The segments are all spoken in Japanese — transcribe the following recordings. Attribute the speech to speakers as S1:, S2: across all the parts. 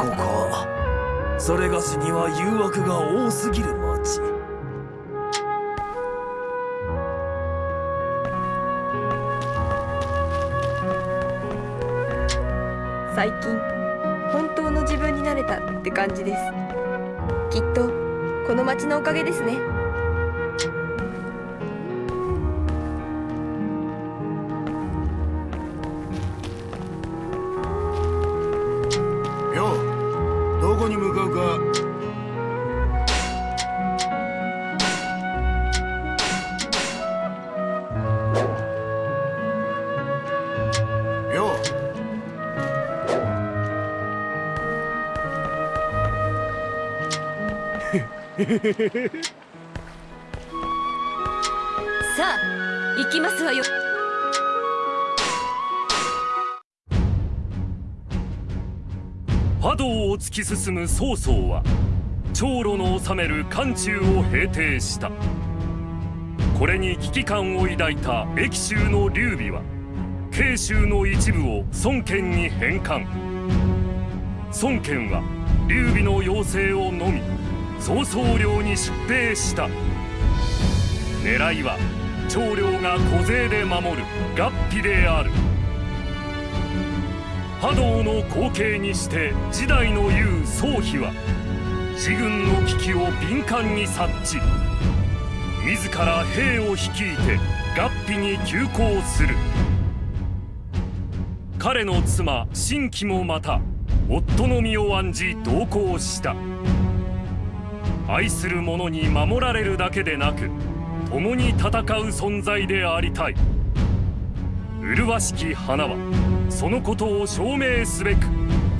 S1: こかそれがしには誘惑が多すぎる町
S2: 最近本当の自分になれたって感じです。きっとこの町のおかげですね。
S3: さあ行きますわよ。
S4: 波動を突き進む曹操は長路の治める漢中を平定した。これに危機感を抱いた益州の劉備は慶州の一部を孫権に返還。孫権は劉備の要請をのみ曹操領に出兵した。狙いは長領が小勢で守る合皮である。波動の後継にして時代の雄宗妃は自軍の危機を敏感に察知。自ら兵を率いて合皮に急行する。彼の妻新規もまた夫の身を案じ同行した。愛する者に守られるだけでなく共に戦う存在でありたい。麗しき花はそのことを証明すべく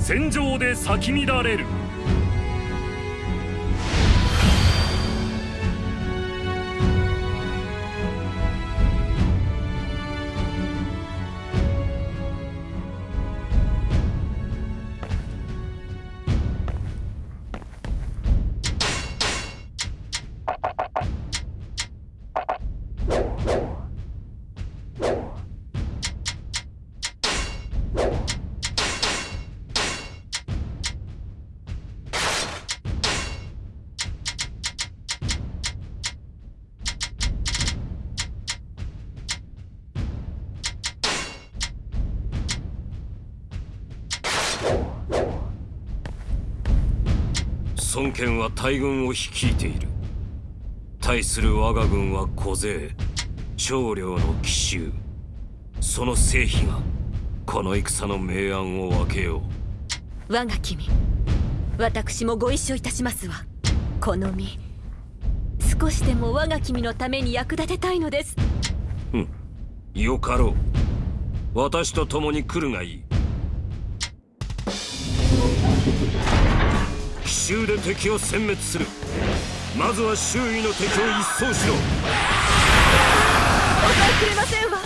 S4: 戦場で咲き乱れる。
S5: 大軍を率いている。対する我が軍は小勢長領の奇襲。その成否がこの戦の明暗を分けよ
S3: 我が君私もご一緒いたしますわ。この身少しでも我が君のために役立てたいのです。
S5: うよかろう。私と共に来るがいいで敵を殲滅する。まずは周囲の敵を一掃しろ。
S3: 抑えきれませんわ。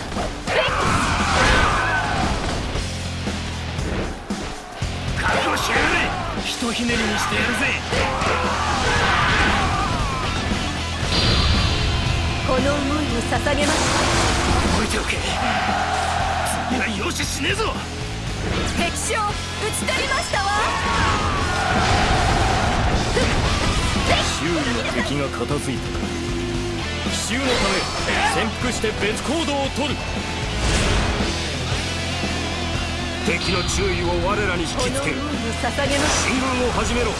S1: 覚悟しやがれ。ひとひねりにしてやるぜ。
S3: この思いを捧げます。
S1: 覚えておけ。次は容赦しねえぞ。
S3: 敵将討ち取りましたわ
S1: 周囲の敵が片付いた。か奇襲のため潜伏して別行動を取る。
S5: 敵の注意を我らに引きつけ。る進軍を始めろ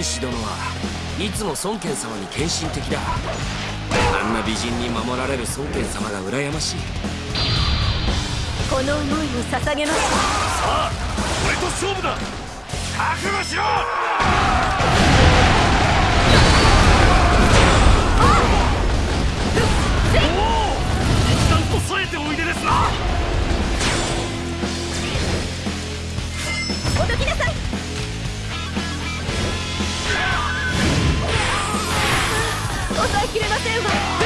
S5: 天使殿はいつも孫権様に献身的だ。あんな美人に守られる孫権様が羨ましい。
S3: この思いを捧げます。
S6: 俺と勝負だ。覚悟しろ
S3: き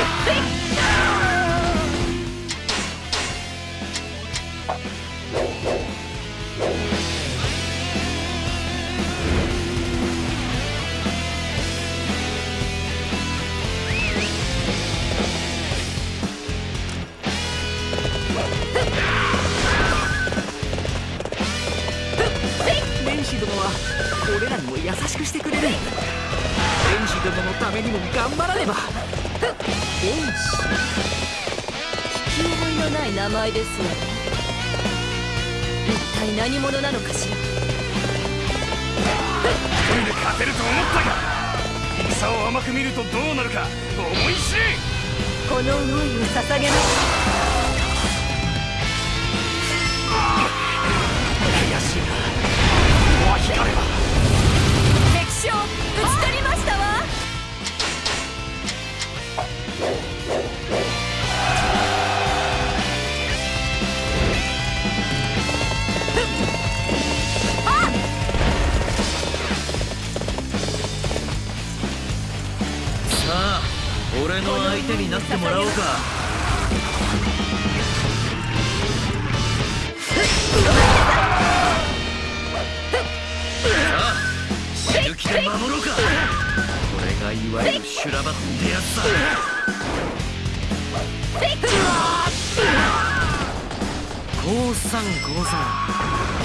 S3: 五三五三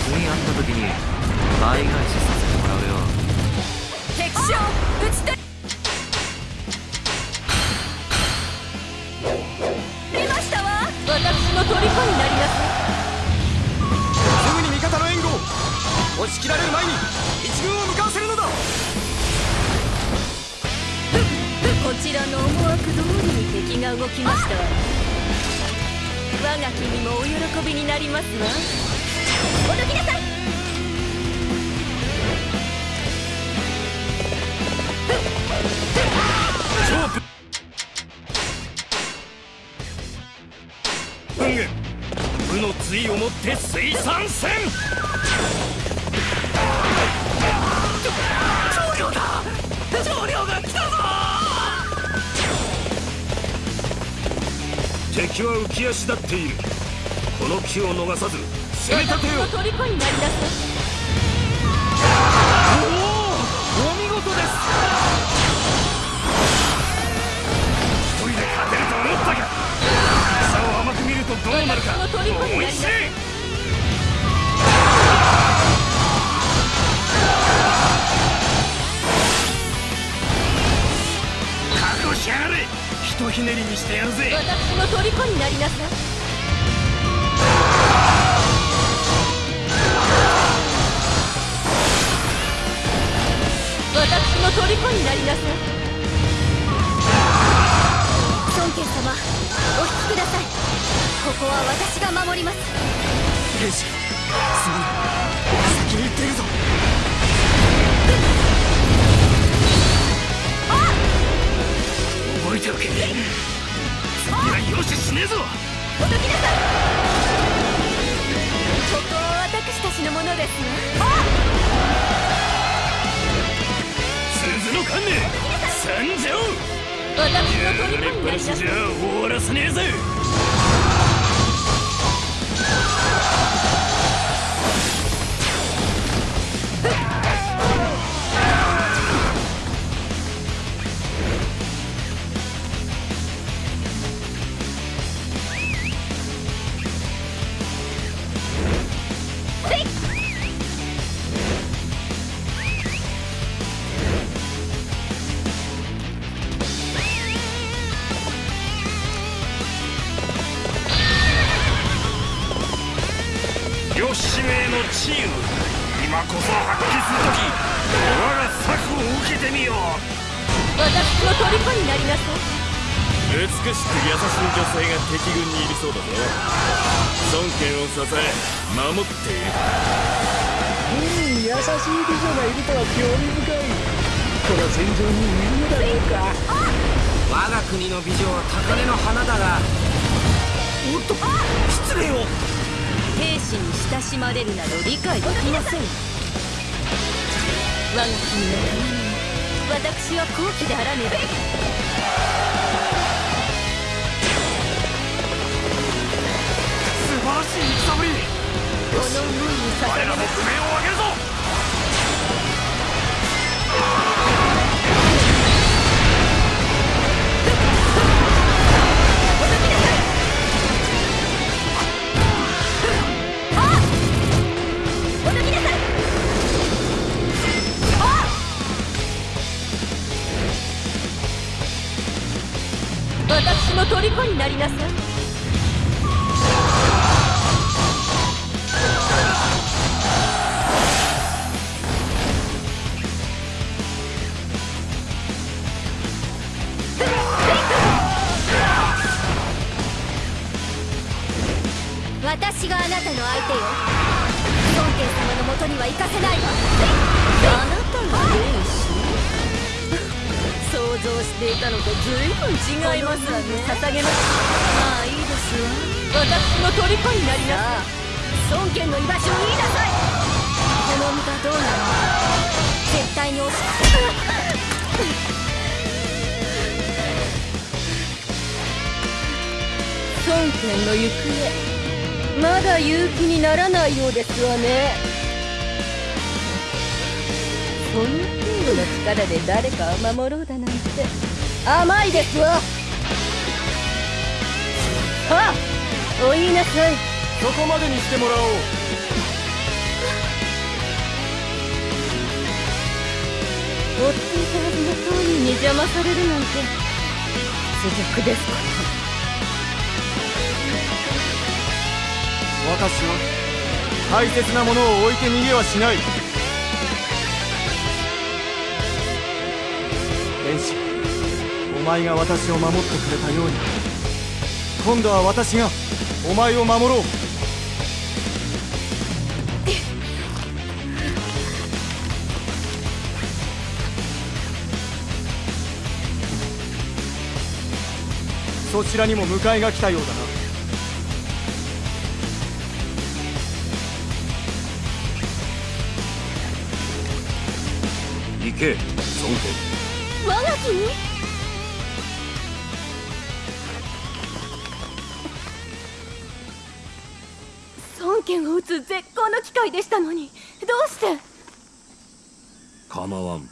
S7: 君あった時に倍返しさせてもらうよ。
S3: 敵将打ち取り出ましたわ。私の虜になりなさい。
S1: すぐに味方の援護押し切られる前に一軍を向かわせるのだ。
S3: こちらの思惑通りに敵が動きました。わ我が君もお喜びになりますわ。おどきなさい。
S6: の対をもって水産戦
S5: 敵は浮き足立っている。この機を逃さず攻め立てよ。
S3: 私の虜になりなさい。
S7: お見事です。
S6: 一人で勝てると思ったか戦を甘く見るとどうなるか。
S3: 私の虜になり
S6: 思い。
S3: なさい
S6: 知れしやがれ。ひとひねりにしてやるぜ。
S3: 私の虜になりなさい。私の虜になりなさい。孫権様お引きください。ここは私が守ります。
S1: 天使すまない先に行っているぞ
S6: 覚えておけ。次は容赦しねえぞ
S3: おどきなさいここは私たちのものですわ
S6: 鈴の観念参上
S3: 私のになりな
S6: じゃ終わらせねえぜ
S3: 私
S8: は
S3: 好機であらねば。
S5: し
S3: て
S1: もらおう。
S3: 追っていたはずの当人に邪魔されるなんて。屈辱ですこと
S1: 私は大切なものを置いて逃げはしない。天使お前が私を守ってくれたように。今度は私がお前を守ろうそちらにも迎えが来たようだな。
S5: 行け孫権
S3: 我が君？孫権を撃つ絶好の機会でしたのにどうして？
S5: 構わん。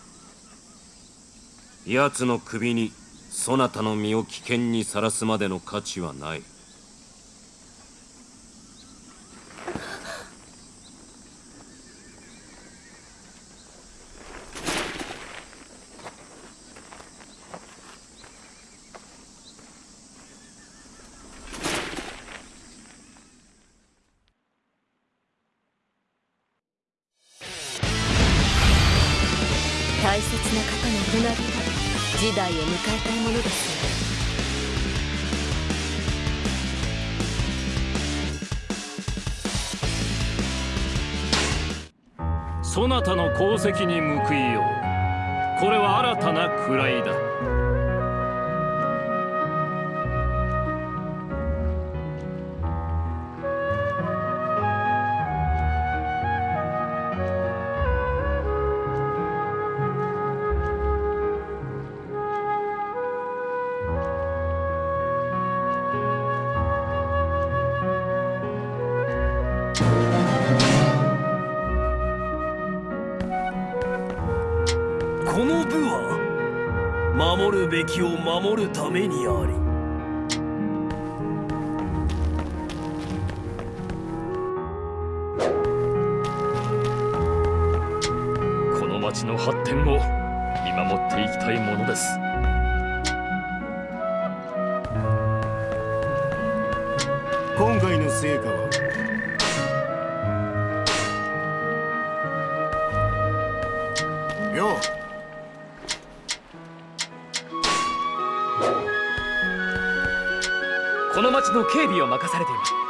S5: 奴の首にそなたの身を危険にさらすまでの価値はない。
S9: 守るべきを守るためにあり。
S4: この町の発展を見守っていきたいものです。
S6: 今回の成果はの警備を任されています。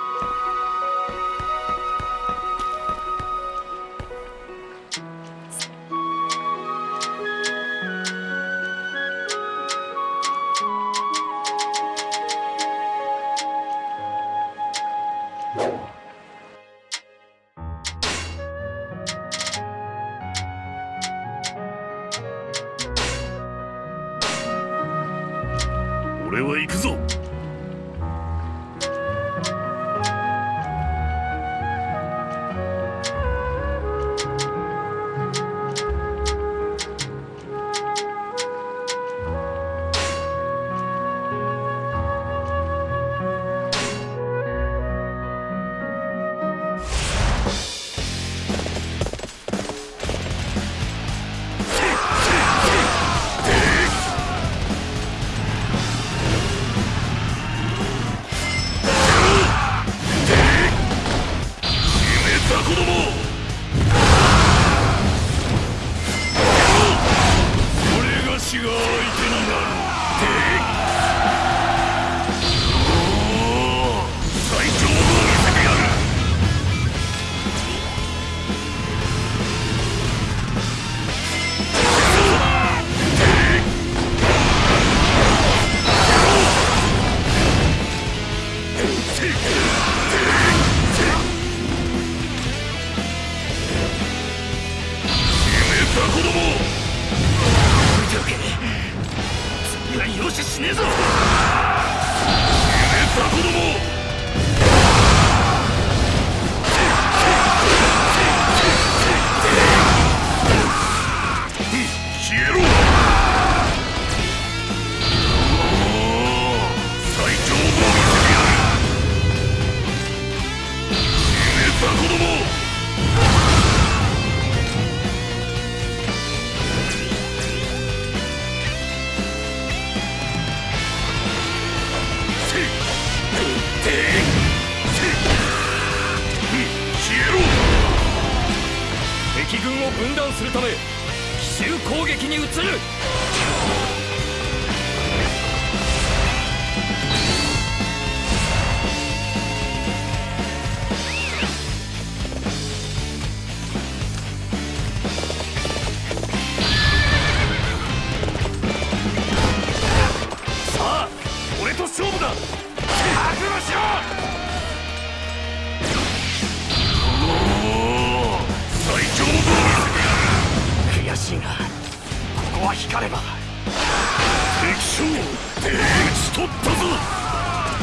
S10: こは光れば
S11: 敵将ち取ったぞ。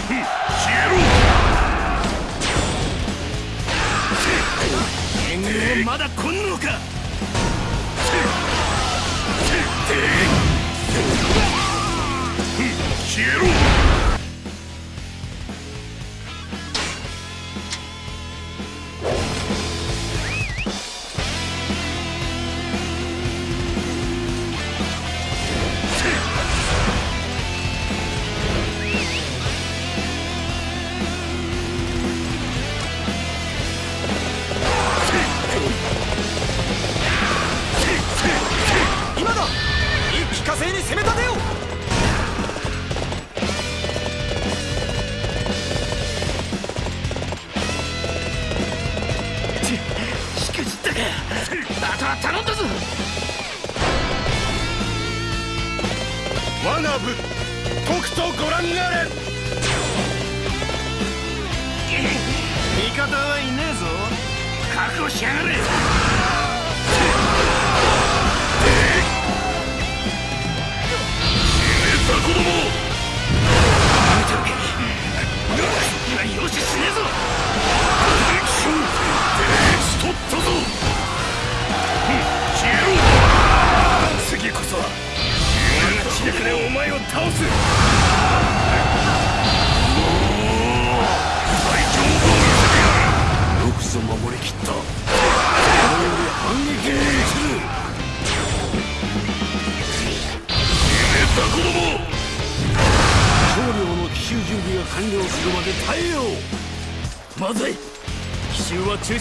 S11: 消えろ。まだ来んのか。消えろ。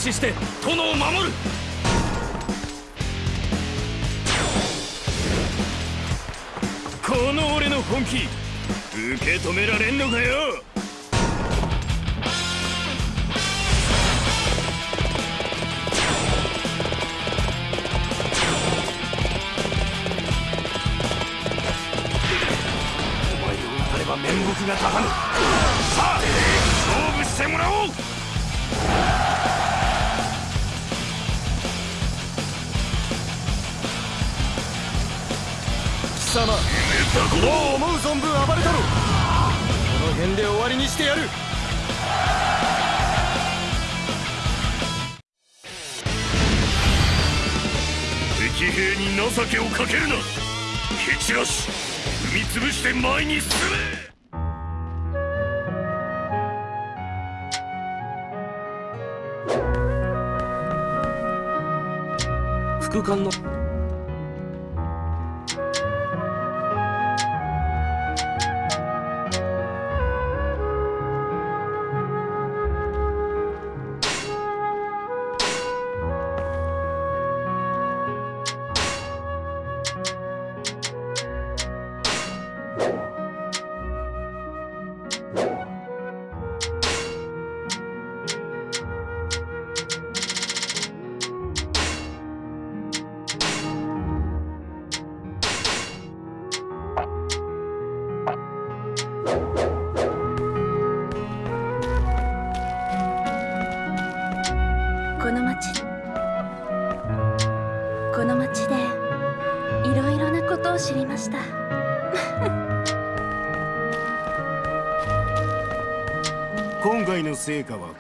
S6: 止して
S12: の
S1: 成果は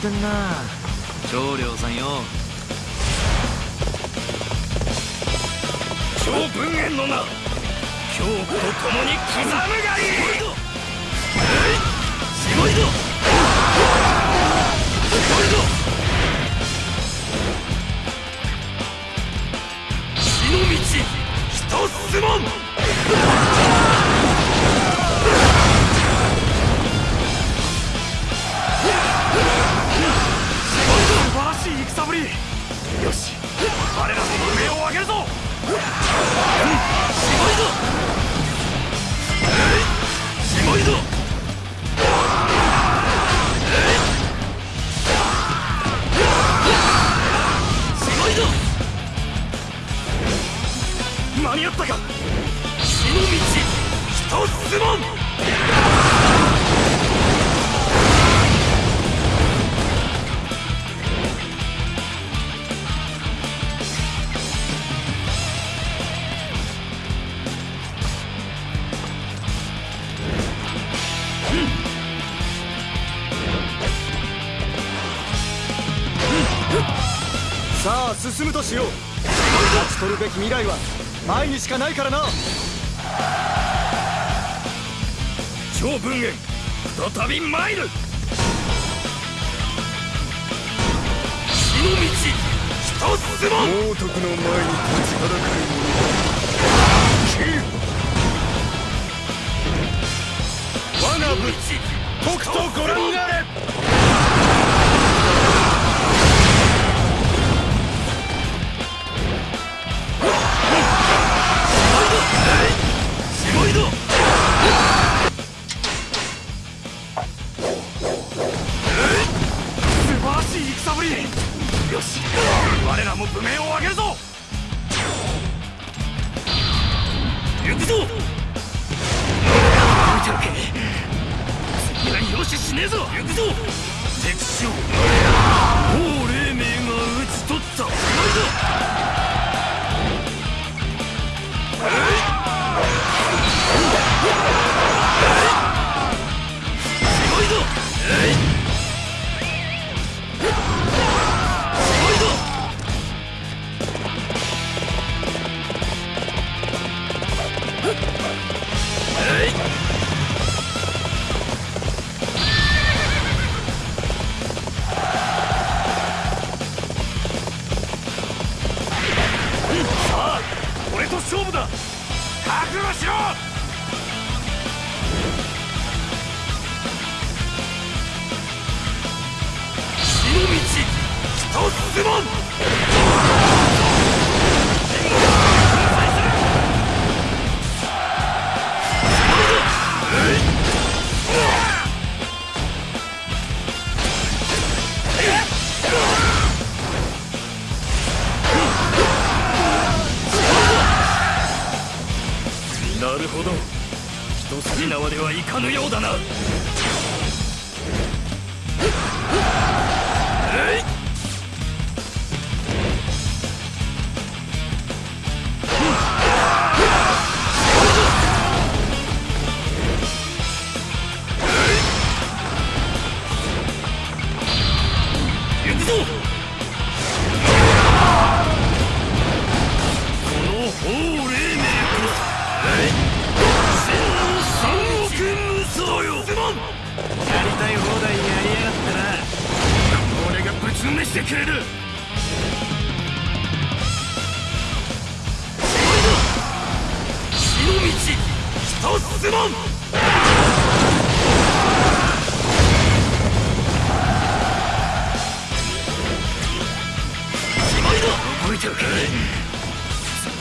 S6: 調子
S1: しかないからな。
S6: 超文再び参るの道一つも。
S13: 猛徳の前に立ちはだかる者
S6: 我が武器北斗ご覧あれ。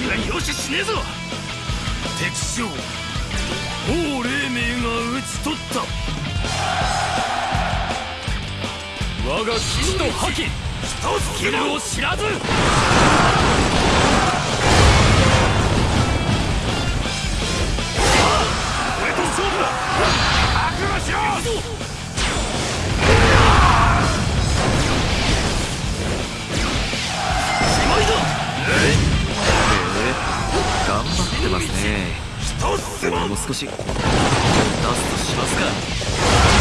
S6: は容赦しねえぞ。敵将王黎明が討ち取った。我が騎士の覇気。スキルを知らず。
S11: ってますね。
S6: も。
S11: う少し。ラストしますか。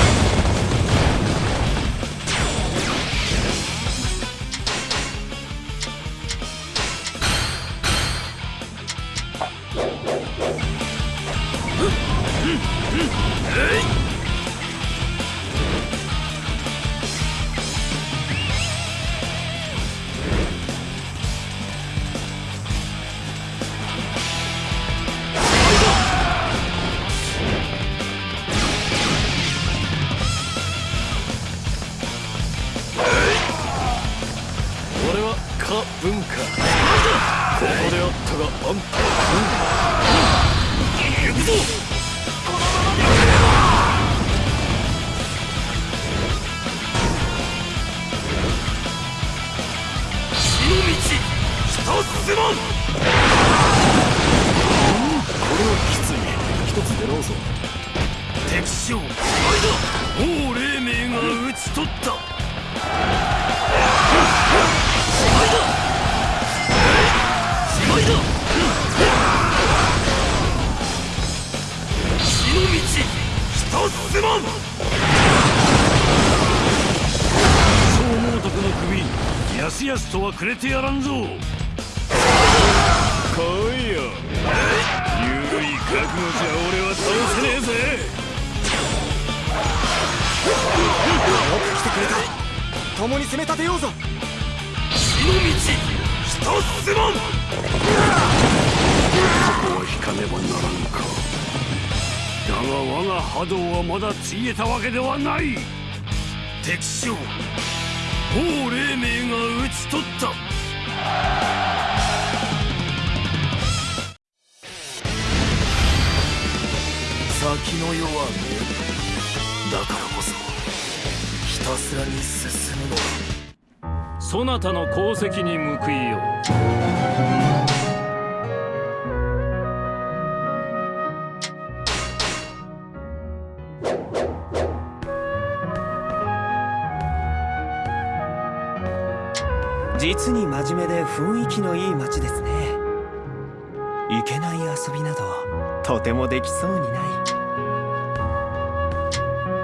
S1: でき
S14: そ
S4: う
S15: にない。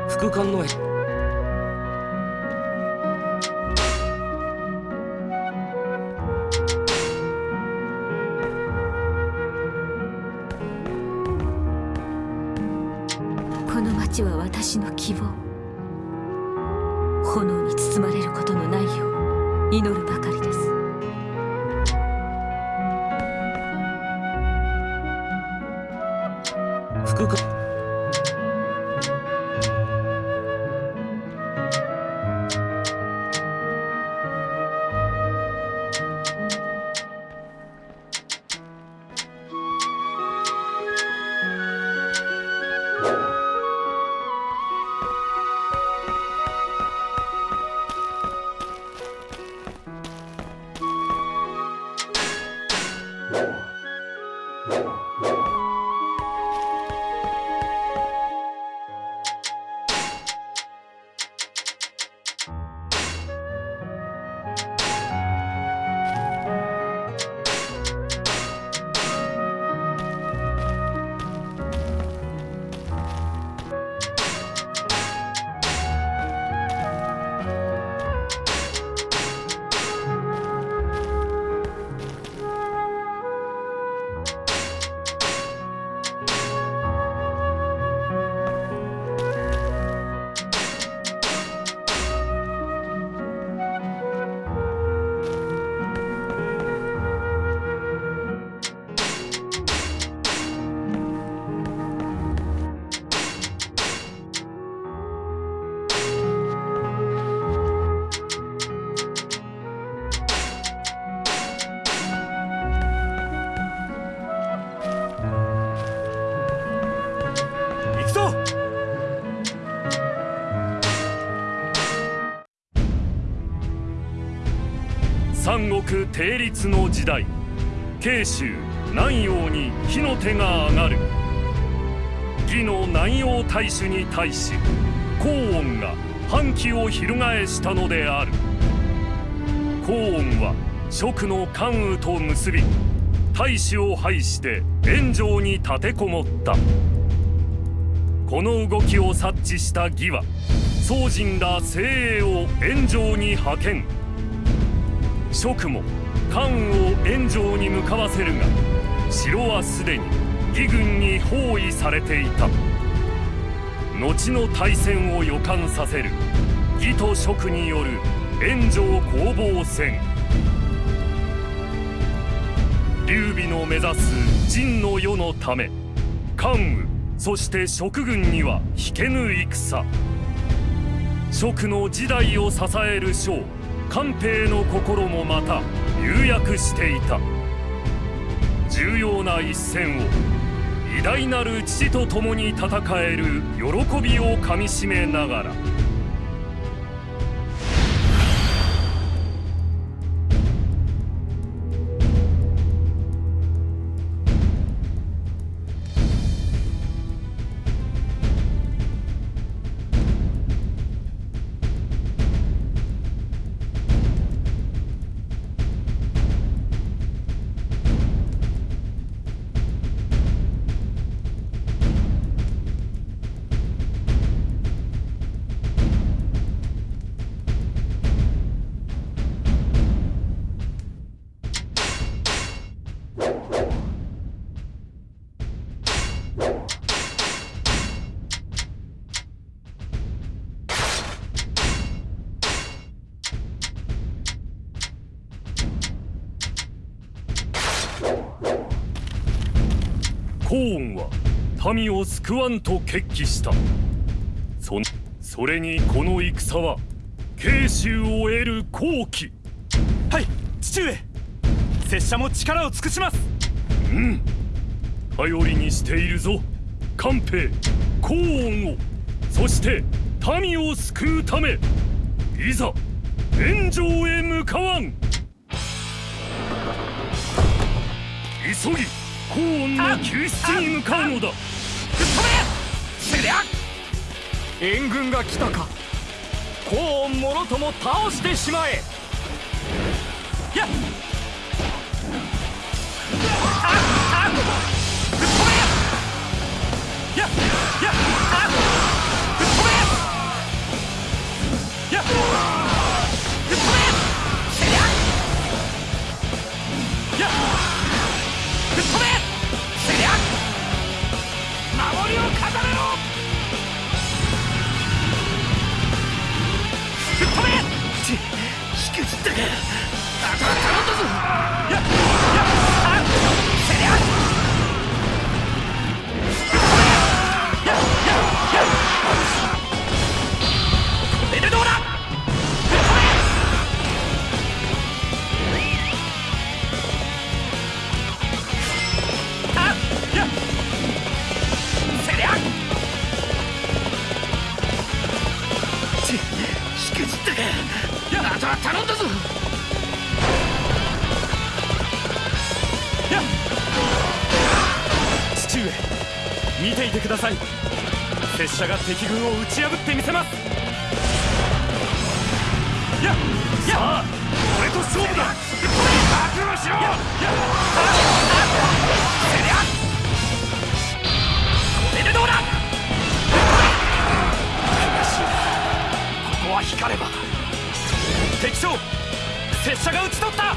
S5: 副官の
S4: 国定立の時代。慶州南陽に火の手が上がる。義の南陽大主に対し高音が反旗を翻したのである。高音は蜀の関羽と結び大使を排して炎上に立てこもった。この動きを察知した義は宗人ら精鋭を炎上に派遣。蜀も関羽を炎上に向かわせるが城はすでに義軍に包囲されていた。後の大戦を予感させる。義と蜀による炎上攻防戦。劉備の目指す陣の世のため関羽そして蜀軍には引けぬ戦。蜀の時代を支える将官兵の心もまた釉薬していた。重要な一戦を偉大なる父と共に戦える喜びをかみしめながらコーンは民を救わんと決起した。そそれにこの戦は慶州を得る好機。
S14: はい父上。拙者も力を尽くします。
S4: うん。頼りにしているぞ。官兵コーンを。そして民を救うためいざ炎上へ向かわん。急ぎコーンの救出に向かうのだ。
S14: せりゃ援軍が来たか。コーンもろとも倒してしまえ。やっったかあとは頼んだぞ。てください。拙者が敵軍を打ち破ってみせます。やっやさあ俺と勝負だ。覚悟しろ。ややああせりゃこれでどうだ悔しいここは光れば敵将拙者が討ち取った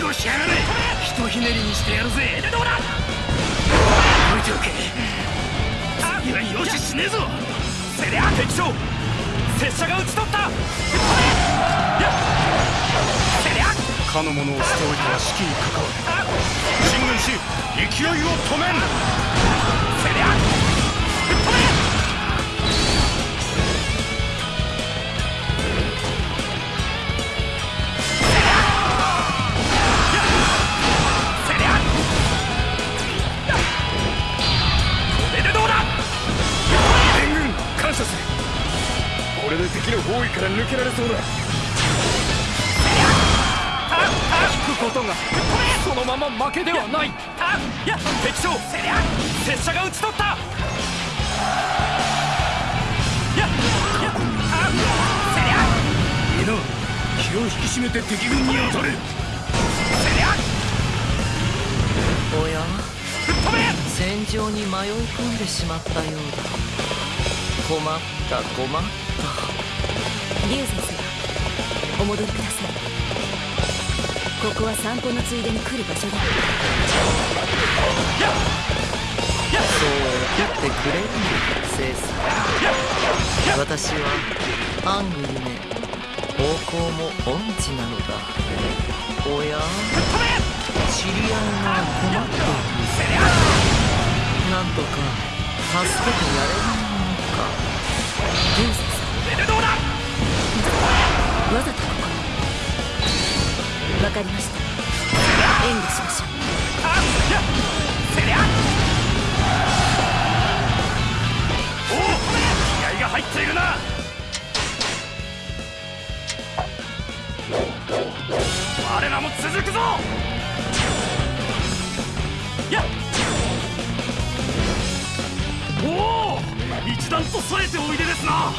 S6: 覚悟しやがれひとひねりにしてやるぜ。
S14: でどうだ
S6: 置いておけ。次はよししねえぞ。
S14: せりゃ敵将。拙者が討ち取った。せりゃ。
S1: かの者をしておいては士気に関わる。
S14: あ。
S1: 進軍し勢いを止めん。
S14: せりゃ
S1: 敵の包囲から抜けられそうだ。
S14: 引くことがそのまま負けではない。あいや敵将拙者が討ち取った。
S6: 皆気を引き締めて敵軍に当たれ。
S7: おや？戦場に迷い込んでしまったようだ。困った困った
S3: 龍先生お戻りくださいここは散歩のついでに来る場所だ
S7: そう怒ってくれるの聖さ私はアングルね方向も音痴なのだおや？知り合いが困っているなんとか助けてやれないものか。
S3: 流星さんわざと。ここわかりました。援護しましょう。
S6: せりゃおお気合が入っているな。我らも続くぞ。やっ。おお一段と冴えておいでですな。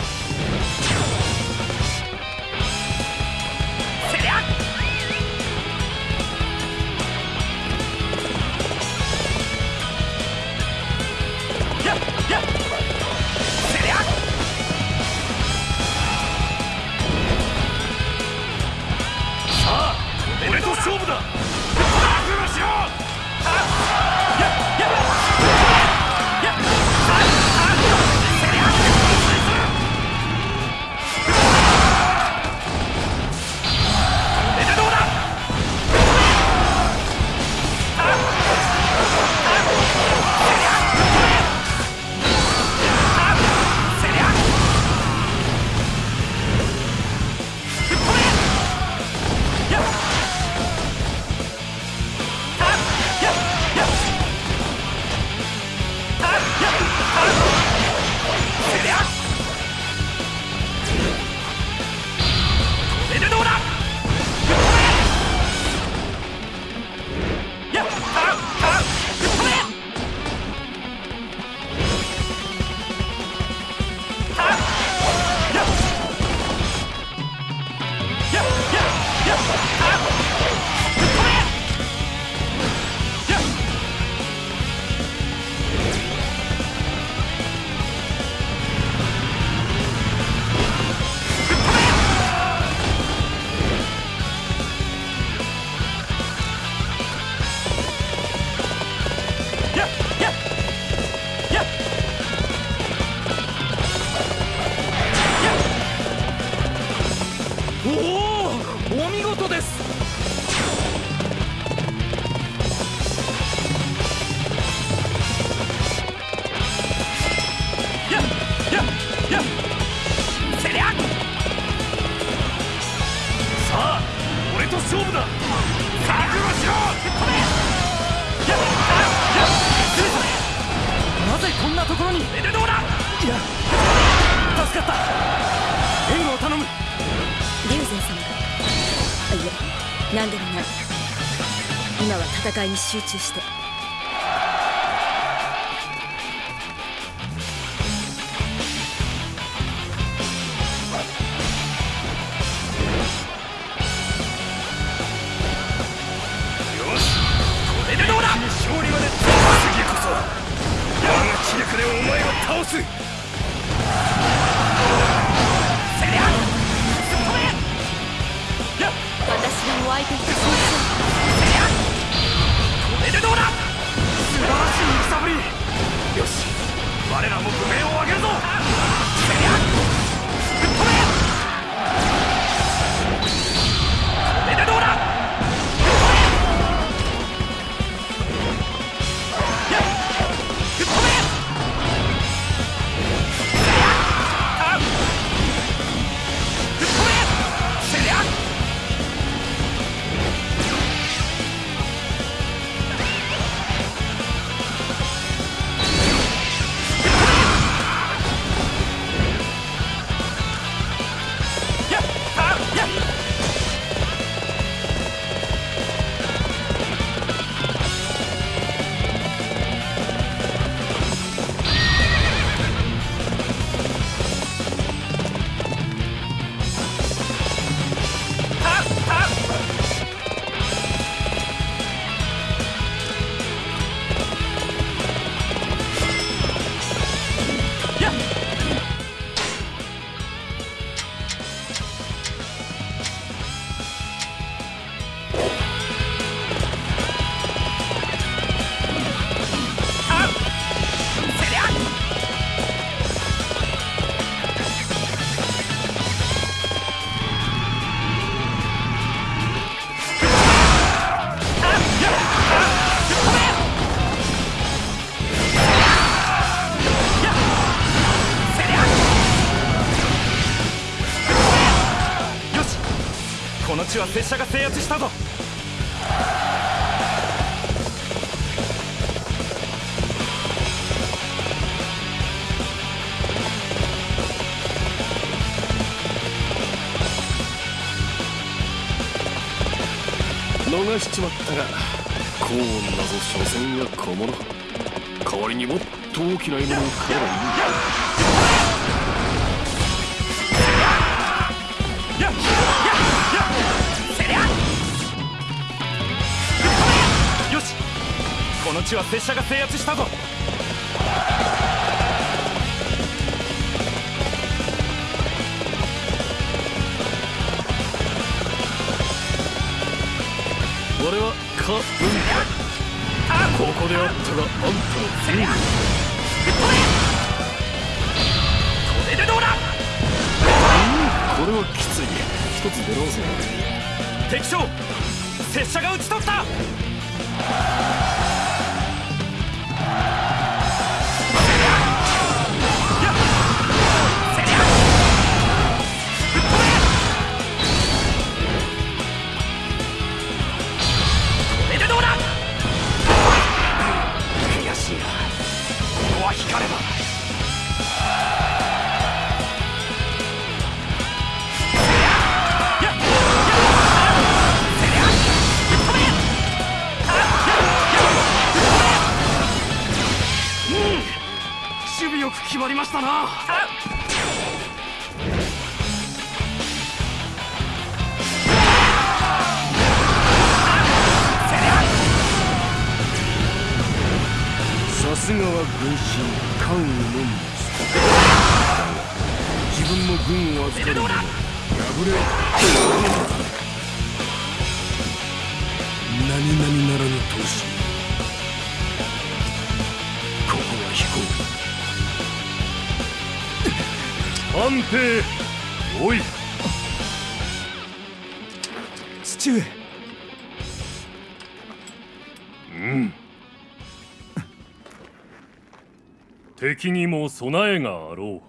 S14: に
S3: 集中して。
S6: 地は拙者が制圧したぞ。
S11: 逃しちまったが高音なぞ所詮は小物。代わりにもっと大きな獲物を狩ればいい。んだ
S6: この地は拙者が制圧したぞ。
S11: 俺はカ・ウンカここであったがあんたのせりゃ
S6: これでどうだうん。
S11: これはきつい。一つ出直せ
S6: 敵将拙者が討ち取った。りましたな。
S11: さすがは軍神関羽のみだが自分の軍を預かる者。破れ。何々ならぬ闘志
S4: 安平おい。
S16: 父上。
S4: うん。敵にも備えがあろう。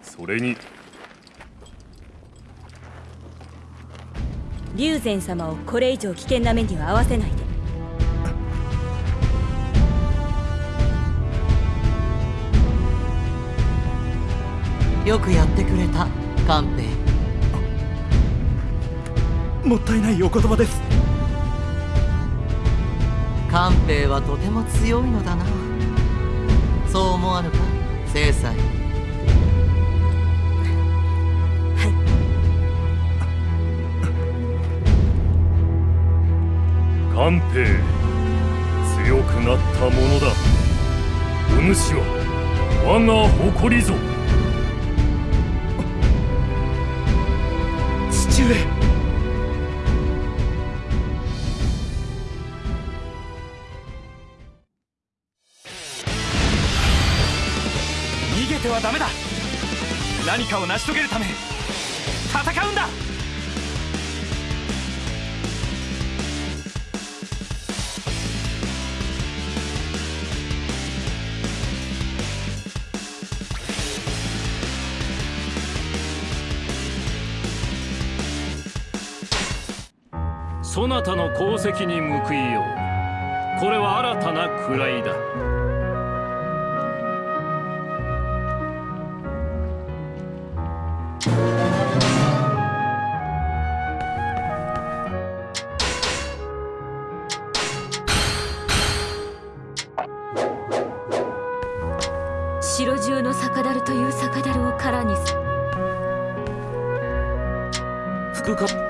S4: それに。
S3: 龍禅様をこれ以上危険な目には合わせないで
S7: よくやってくれた官兵
S16: もったいないお言葉です。
S7: 官兵はとても強いのだな。そう思わぬか正妻
S4: 官兵強くなったものだ。お主は我が誇りぞ
S6: 何かを成し遂げるため戦うんだ。
S11: そなたの功績に報いよう。これは新たな位だ。副官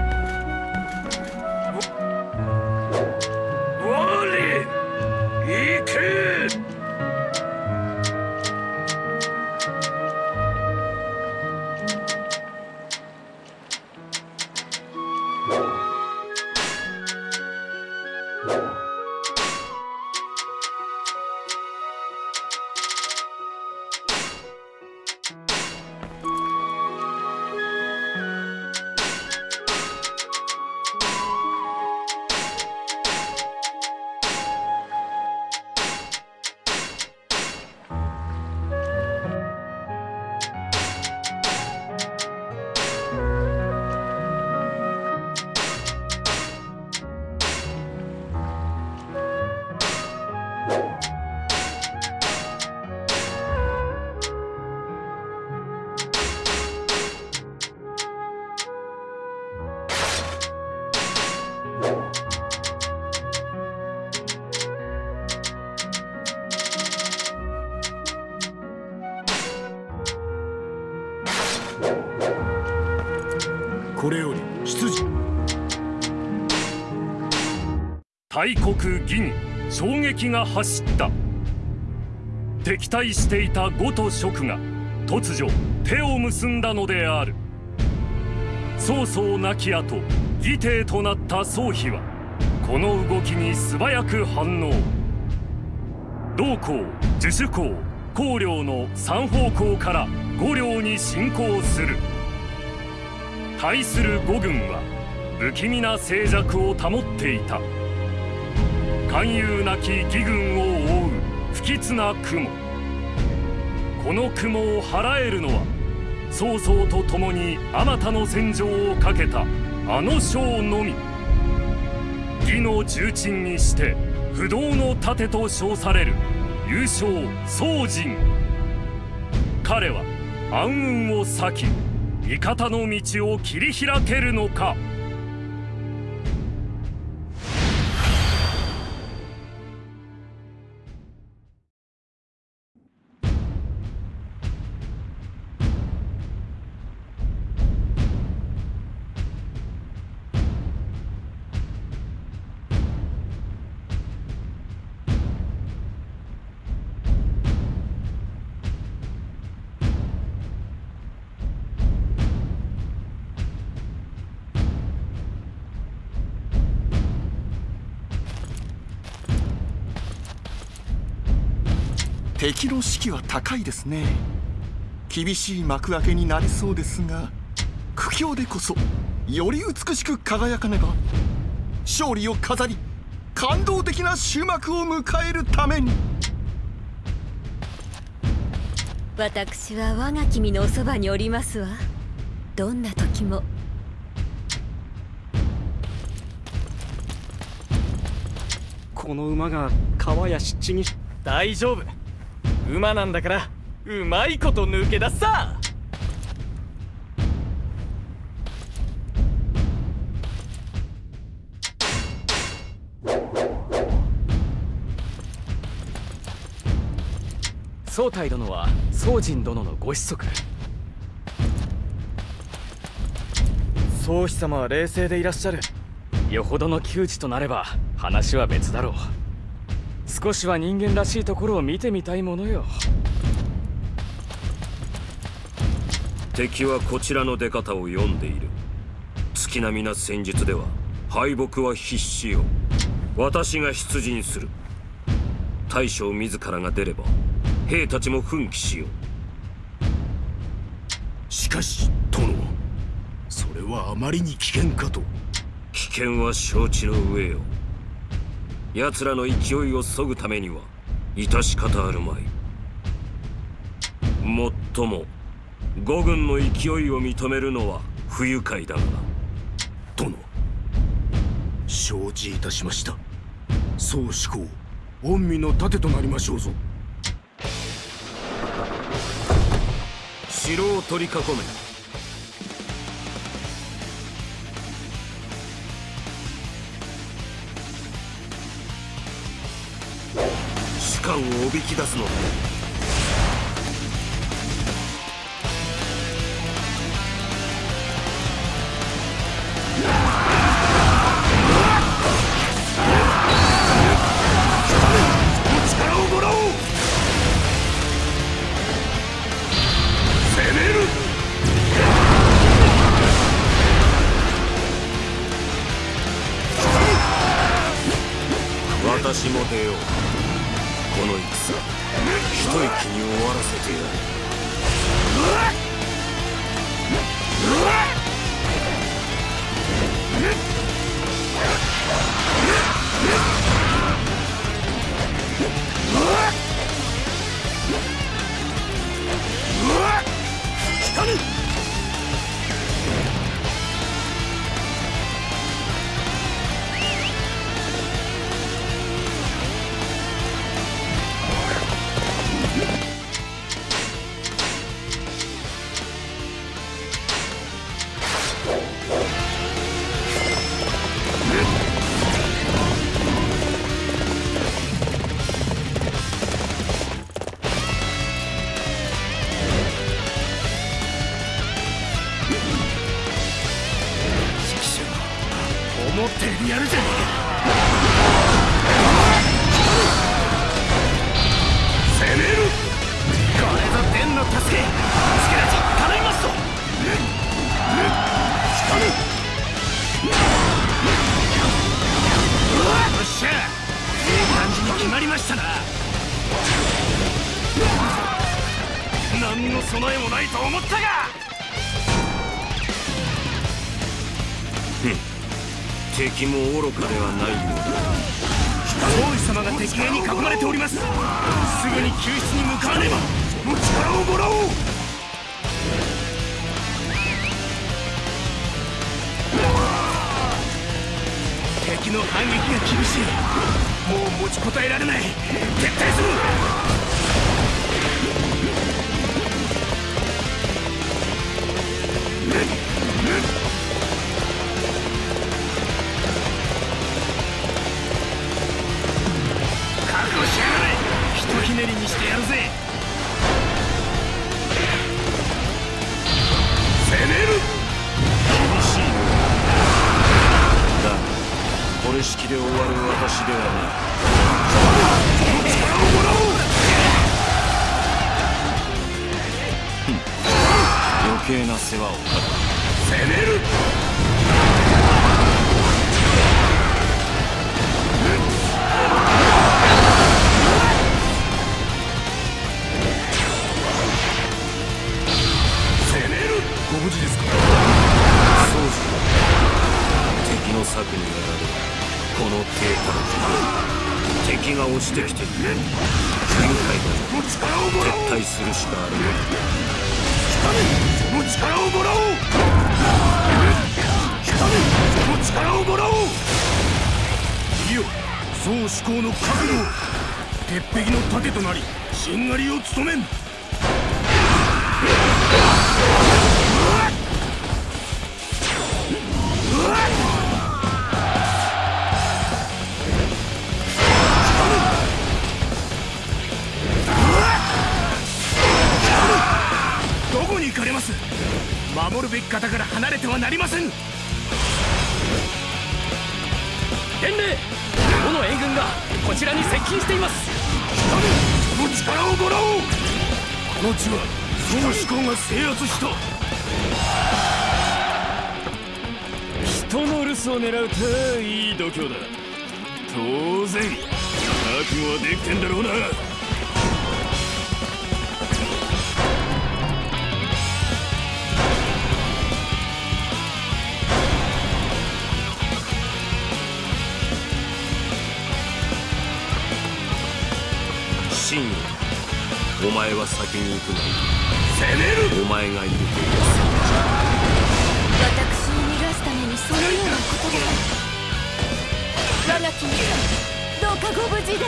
S4: 大国義に衝撃が走った。敵対していた呉と蜀が突如手を結んだのである。曹操亡き後義帝となった曹丕はこの動きに素早く反応。同校樹主公公領の3方向から五領に侵攻する。対する五軍は不気味な静寂を保っていた。勧誘なき義軍を覆う不吉な雲。この雲を払えるのは曹操と共にあまたの戦場をかけたあの将のみ。義の重鎮にして不動の盾と称される優勝宗人。彼は暗雲を裂き味方の道を切り開けるのか。
S17: 敵の士気は高いですね。厳しい幕開けになりそうですが苦境でこそより美しく輝かねば勝利を飾り感動的な終幕を迎えるために。
S3: 私は我が君のおそばにおりますわ。どんな時も。
S18: この馬が川や湿地に大丈夫馬なんだからうまいこと抜け出すさ。宗太殿は宗人殿のご子息。宗妃様は冷静でいらっしゃる。よほどの窮地となれば話は別だろう少しは人間らしいところを見てみたいものよ。
S6: 敵はこちらの出方を読んでいる。月並みな戦術では敗北は必至よ。私が出陣する。大将自らが出れば兵たちも奮起しよう。
S11: しかし殿それはあまりに危険かと。
S6: 危険は承知の上よ奴らの勢いを削ぐためには致し方あるまい。もっとも五軍の勢いを認めるのは不愉快だが
S11: 殿。承知いたしました。そう思考御身の盾となりましょうぞ。
S6: 城を取り囲め。士官をおびき出すのだ。終わらせてやる
S11: いい
S1: 度胸だ。当然覚悟はできてんだろうな。
S5: 真意お前は先に行くがいい攻める。お前がいるという
S3: 私を逃がすためにそのようなことがきどうかご無事で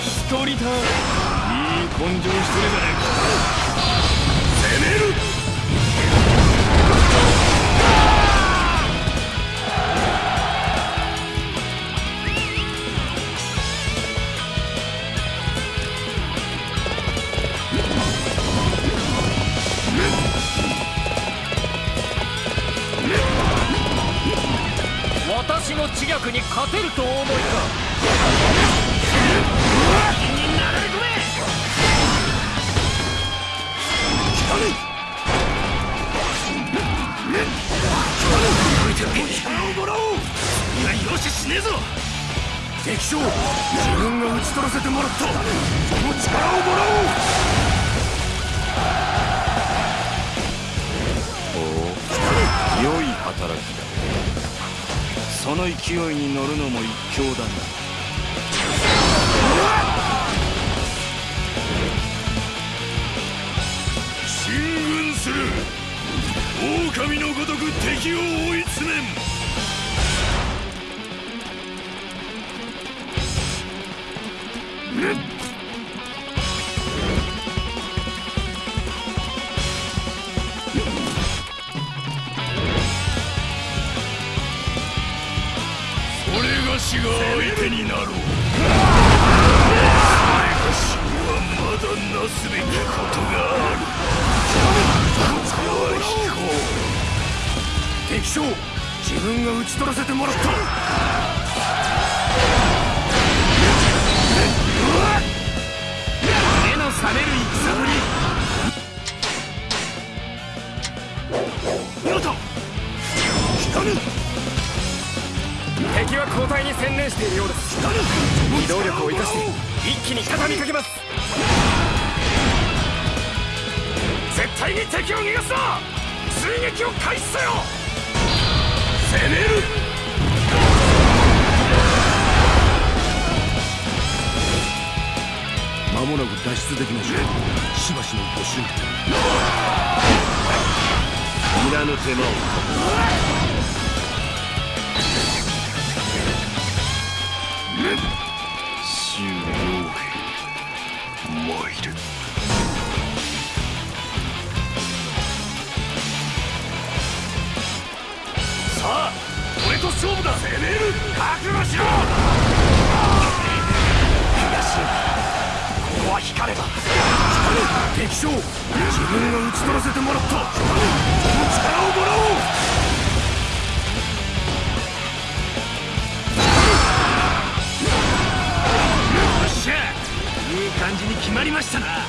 S1: 一人だいい根性してるじゃないか。
S14: の知略に勝てるとお思いか。になれ込め
S6: 力をもらおういやよししねえぞ敵将自分が討ち取らせてもらったその力をもらおう
S5: ほう良い働きだその勢いに乗るのも一興だな。
S6: 進軍する。狼のごとく敵を追い詰めん。なろう。それがしはまだなすべきことがあるここは引こう敵将自分が討ち取らせてもらった
S14: 交代に専念しているようです機動力を生かして一気に畳みかけます絶対に敵を逃がすな追撃を開始せよ
S6: 攻める
S11: 間もなく脱出できましょうしばしのご辛抱
S5: いらぬ手間を
S6: 周傭兵参る。さあ俺と勝負だ攻める覚悟しろ！東ここは光れば敵将自分が討ち取らせてもらった。その力をもらおう！したな。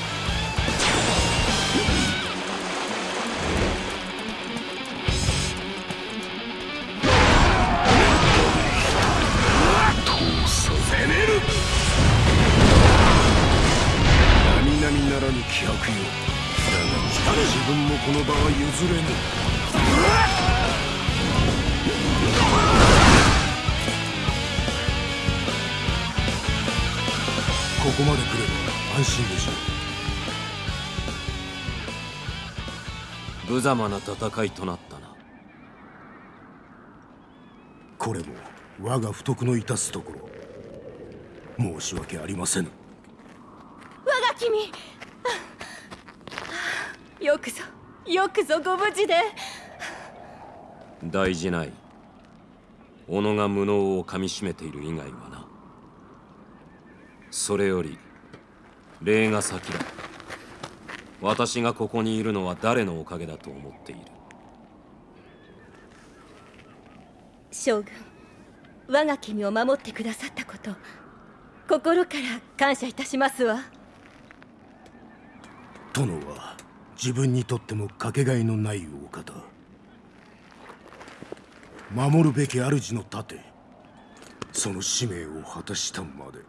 S5: 無様な戦いとなったな。
S11: これも我が不徳の致すところ。申し訳ありませぬ。
S3: 我が君。よくぞよくぞご無事で。
S5: 大事ない。己が無能をかみしめている以外はな。それより礼が先だ私がここにいるのは誰のおかげだと思っている？
S3: 将軍我が君を守ってくださったこと心から感謝いたしますわ。
S11: 殿は自分にとってもかけがえのないお方。守るべき主の盾その使命を果たしたまで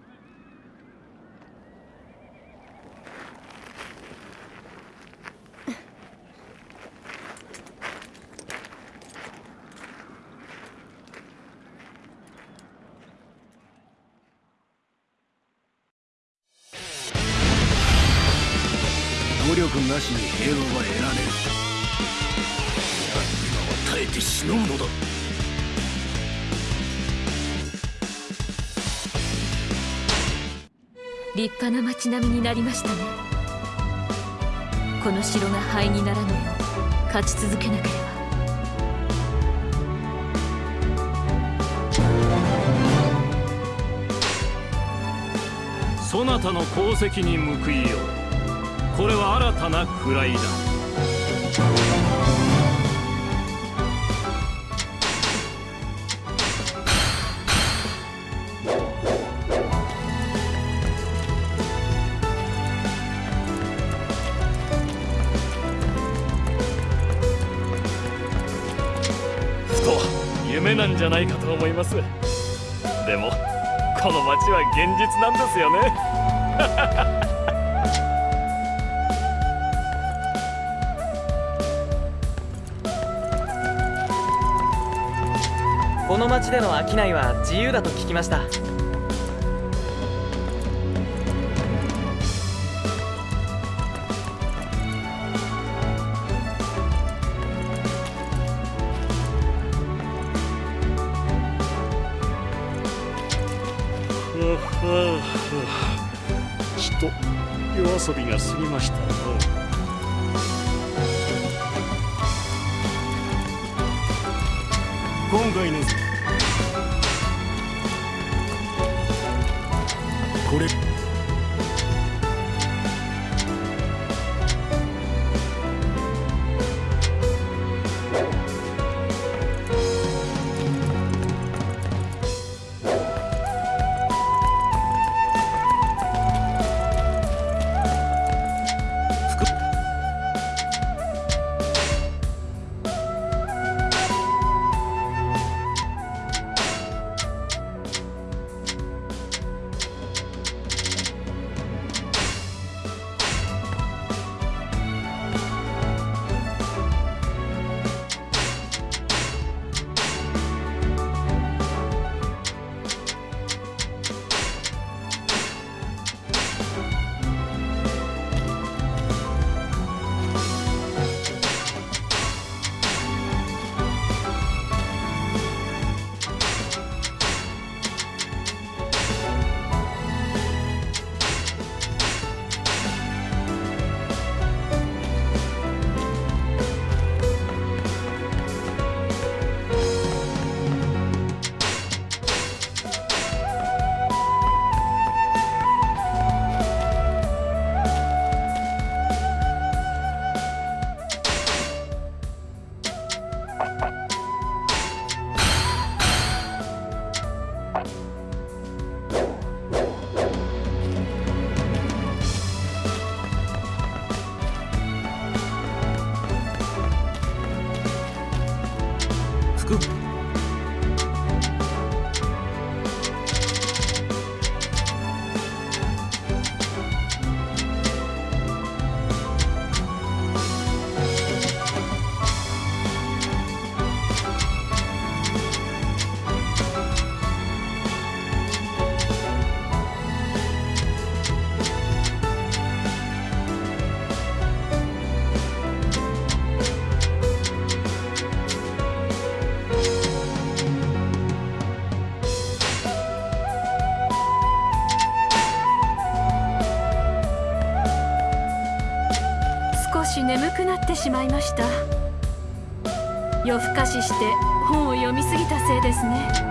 S11: なしに平和は得られる今は耐えてしのぐのだ
S19: 立派な町並みになりましたねこの城が灰にならぬよう勝ち続けなければ
S4: そなたの功績に報いようこれは新たな位だ。ふと夢なんじゃないかと思います。でもこの街は現実なんですよね。
S15: この町での商いは自由だと聞きました。
S4: ちと夜遊びが過ぎました
S19: しまいました。夜更かしして本を読みすぎたせいですね。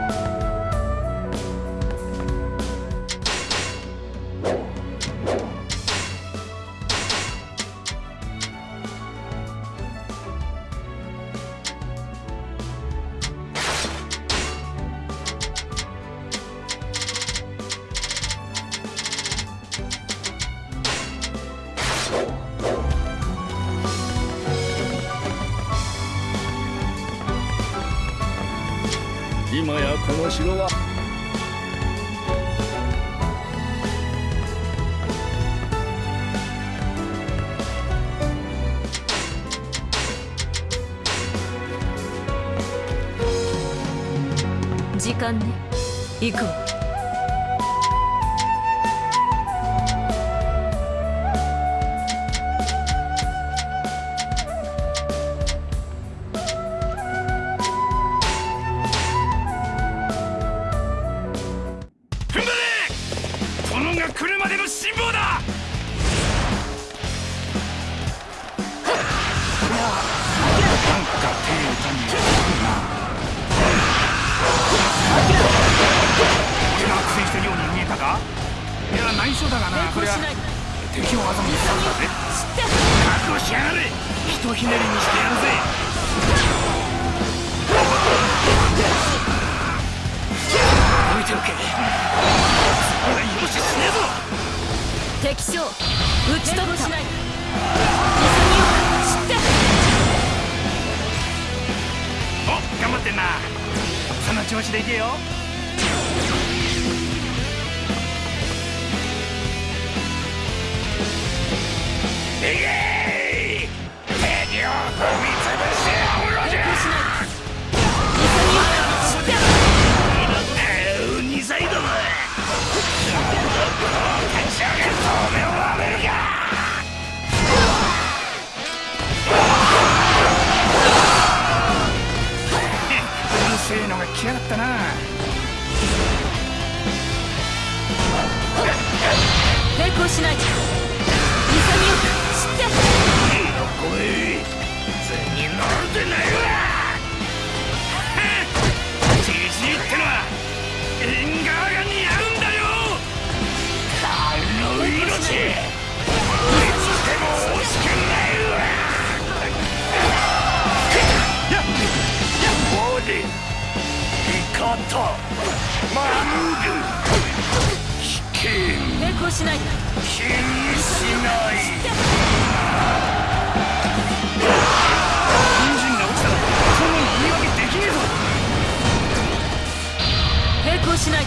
S6: だがなこれは敵を技にしたんだぜ覚悟しやがれひとひねりにしてやるぜ。置いておけ。よし死ねぞ。
S3: 敵将討ち取った。
S6: お頑張ってんな。その調子でいけよ来やがったな
S3: 抵抗しない
S6: 乗るでないわじじいってのは縁側が似合うんだ。よ彼の命いつでも惜しくないわやっボディ味方マング危険
S3: 抵抗しない
S6: 気にしない
S3: 抗しない。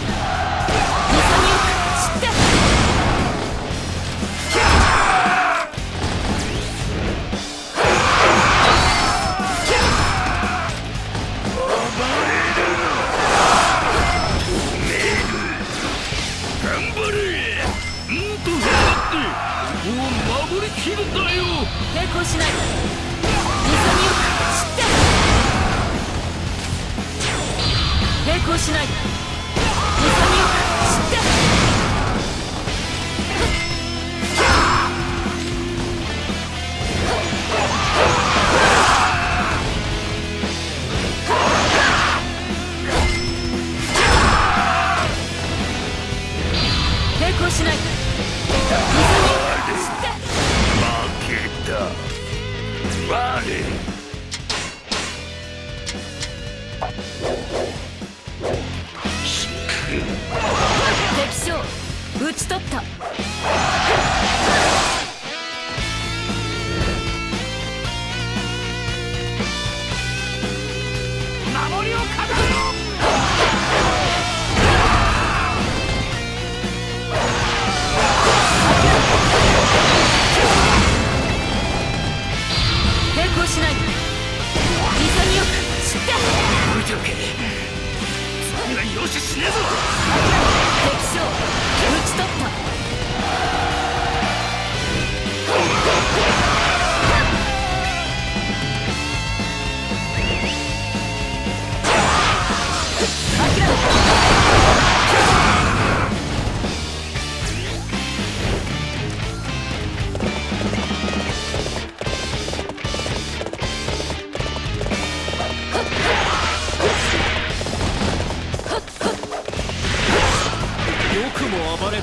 S3: 抵抗しない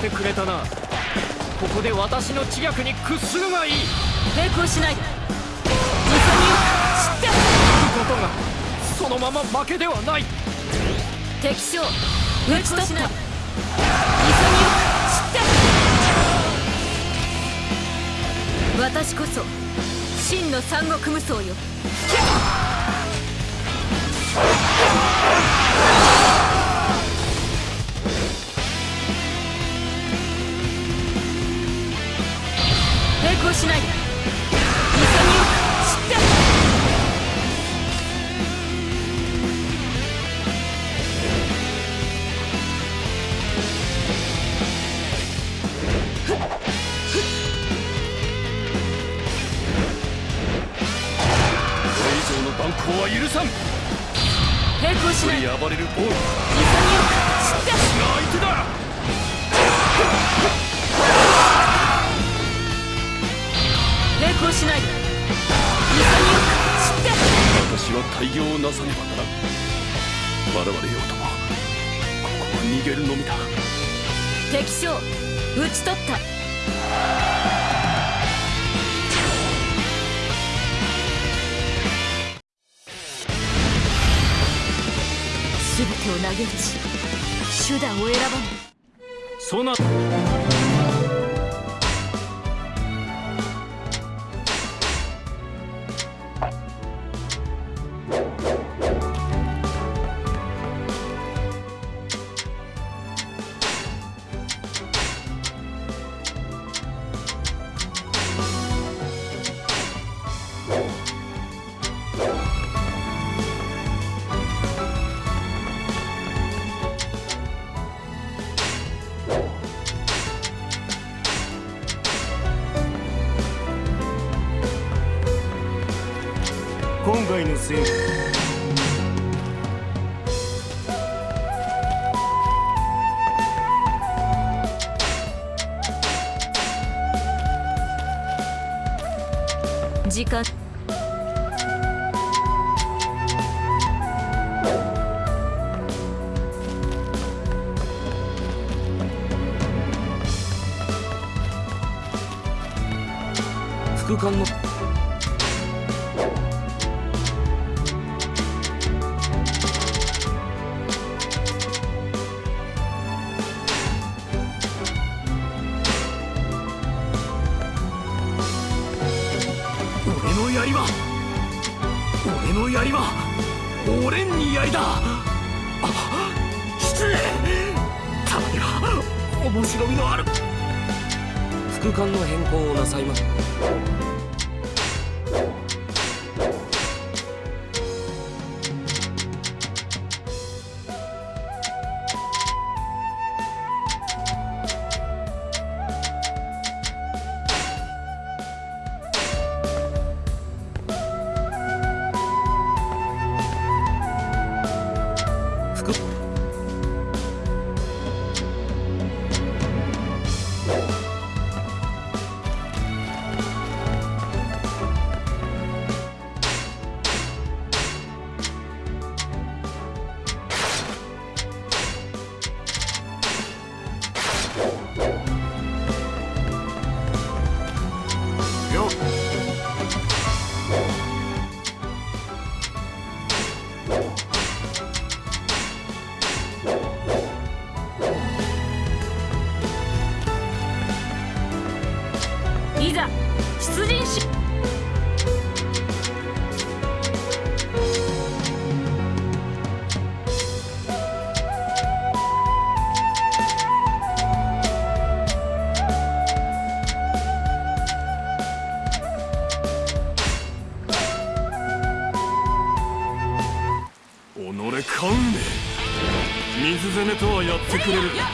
S3: てく
S14: れたな。ここで私の知略に屈するがいい。
S3: 抵抗しないで。潔く知って
S14: ことがそのまま負けではない。
S3: 敵将討ち取った。潔く知って私こそ真の三国無双よ抗しない潔
S14: これ以上の蛮行は許さん。暴れるは対応なさねばなら我々よともここは逃げるのみだ。
S3: 敵将討ち取った。全てを投げ打ち手段を選ばい
S4: そな
S14: た。ってくれる。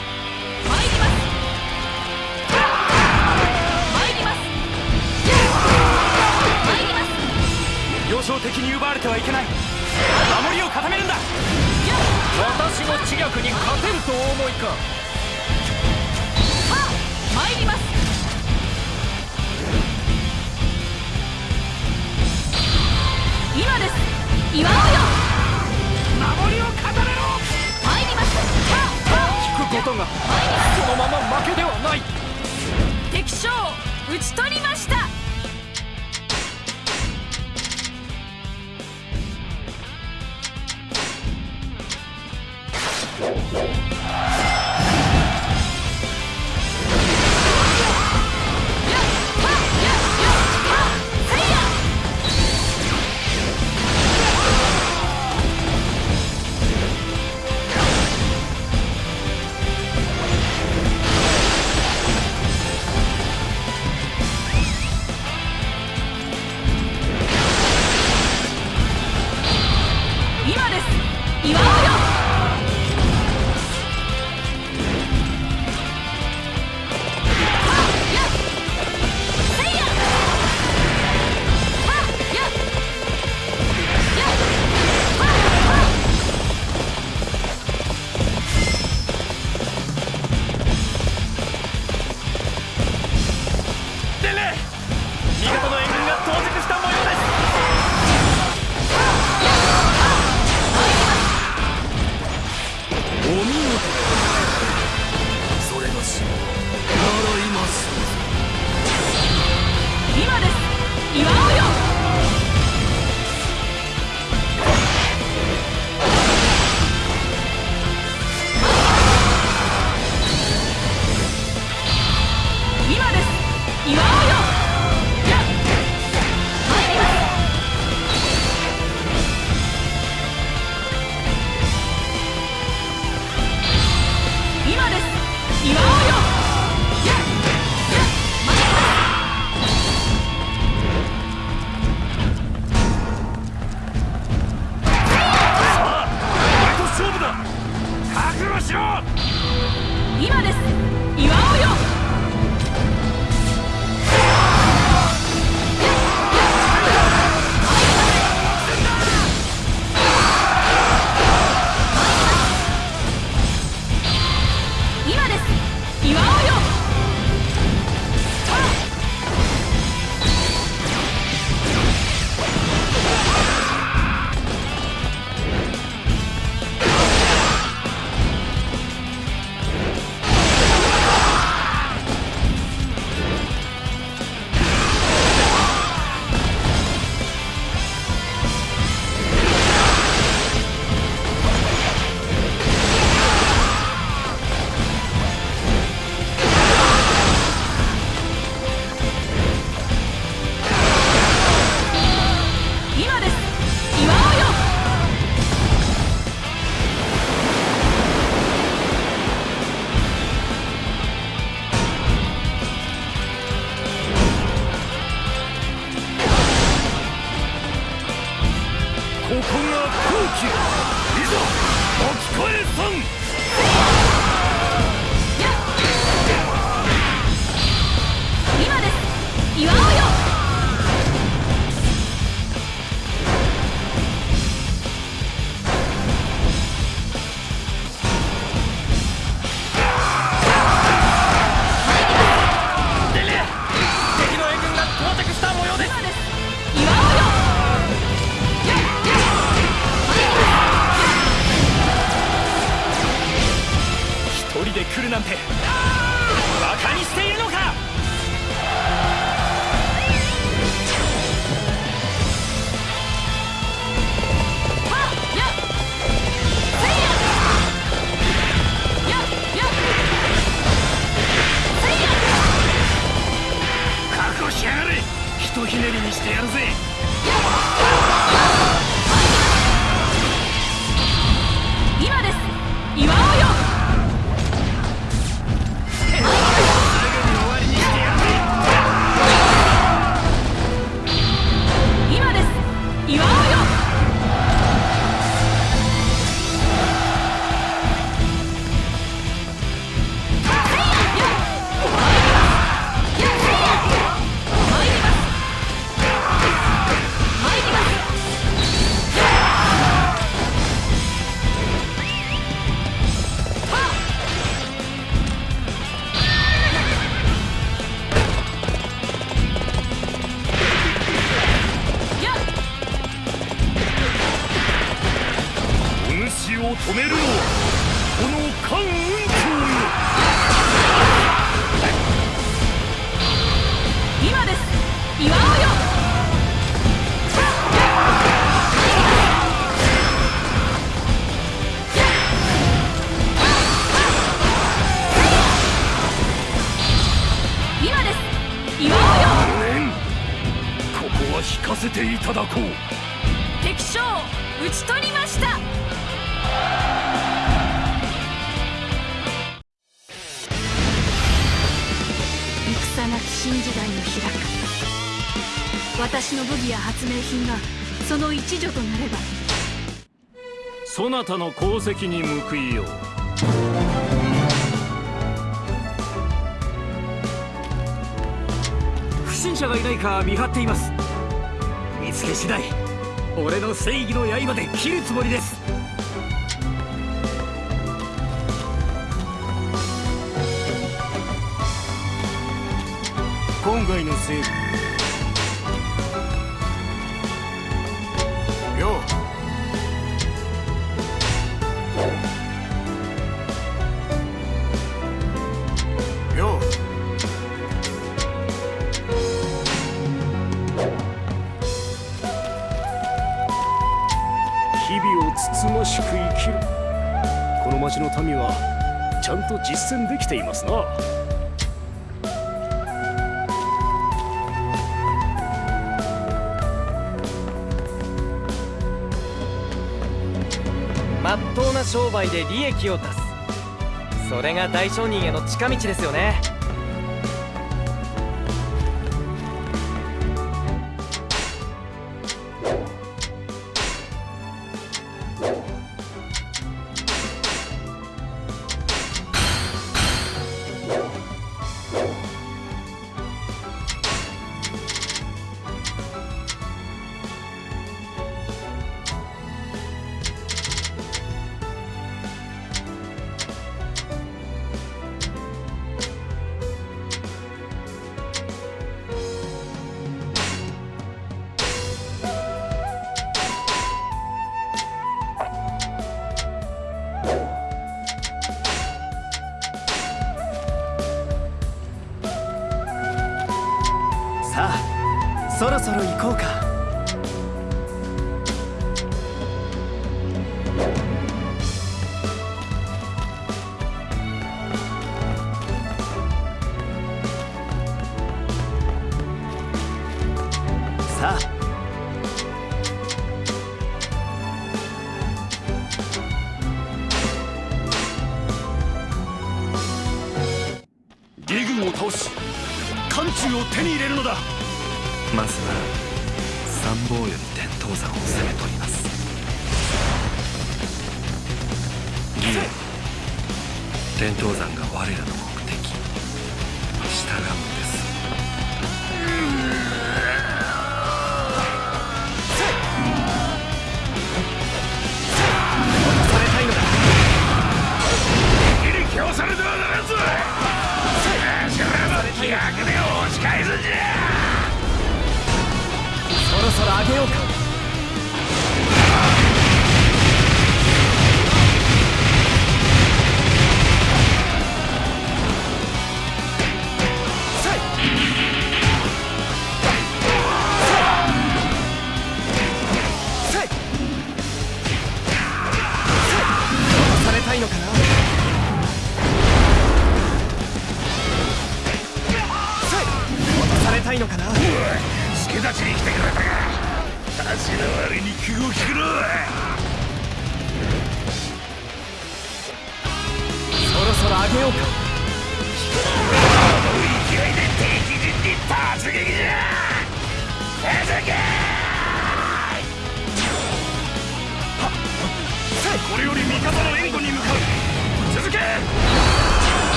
S20: な
S3: た
S21: の
S4: 功績に報いよう。
S14: 不審者がいないか見張っています。見つけ次第俺の正義の刃で切るつもりです。
S1: 今回の
S11: 政府ちゃんと実践できていますな。
S6: まっとうな商売で利益を出す。それが大商人への近道ですよね。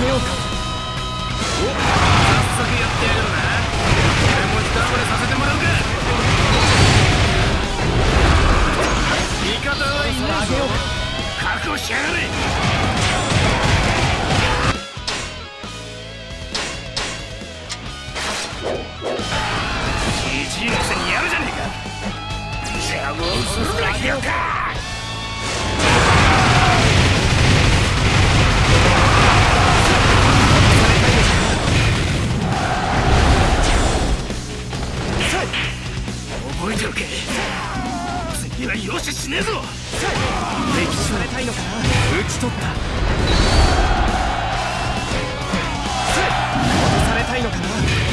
S6: げようか。お
S14: 早速やってやるな。俺も一暴れさせてもらうか。味方はいねえぞ。覚悟しやがれ。じじいのくせにやるじゃねえか。じゃあもうするだけよか。覚えておけ。次はよししねえぞ。
S6: 歴史されたいのかな。討ち取った。戻されたいのかな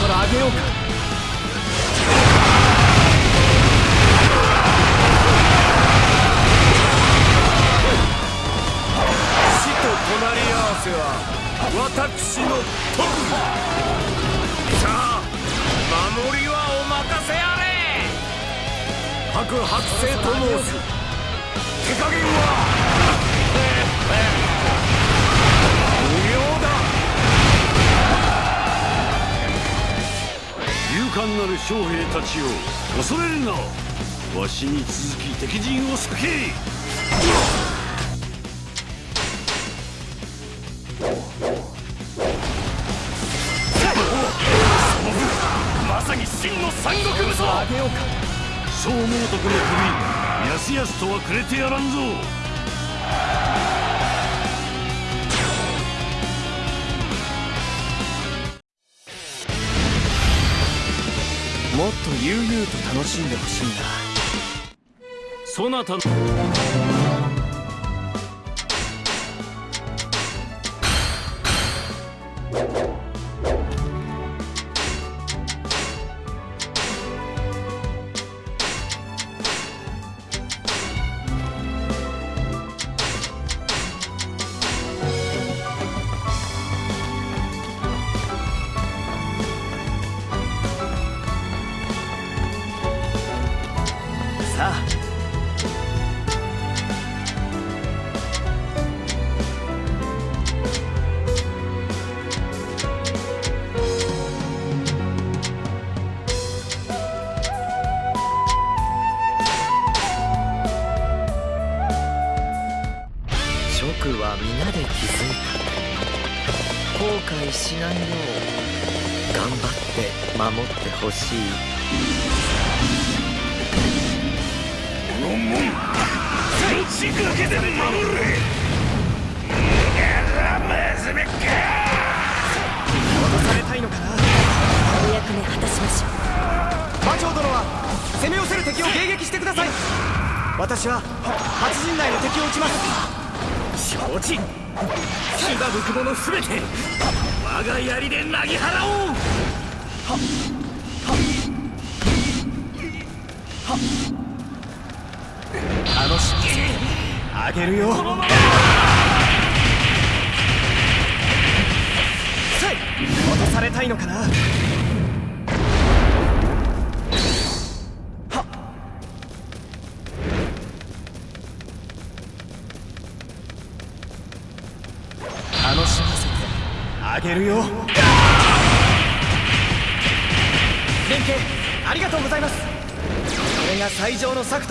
S14: そろ上げようか。
S11: 隣り合わせは私の特技さあ守りはお任せあれ。白白星と申す。手加減は。勇敢なる将兵たちを恐れるな。わしに続き敵陣を避け。
S14: そう思
S11: うとこの首やすやすとはくれてやらんぞ。
S15: と悠々と楽しんでほしいんだ
S1: そなたの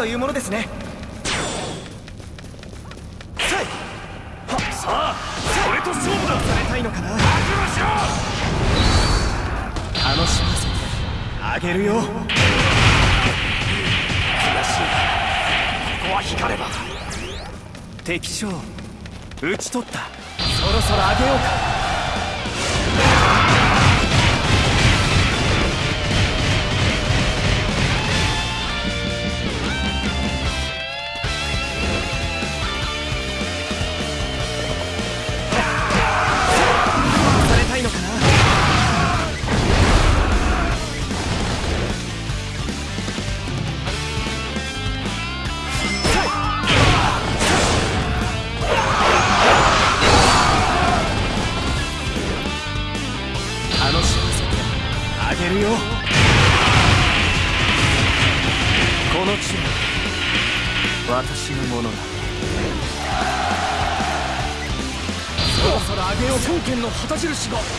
S14: とい
S22: う
S14: ものですね。
S6: 印が。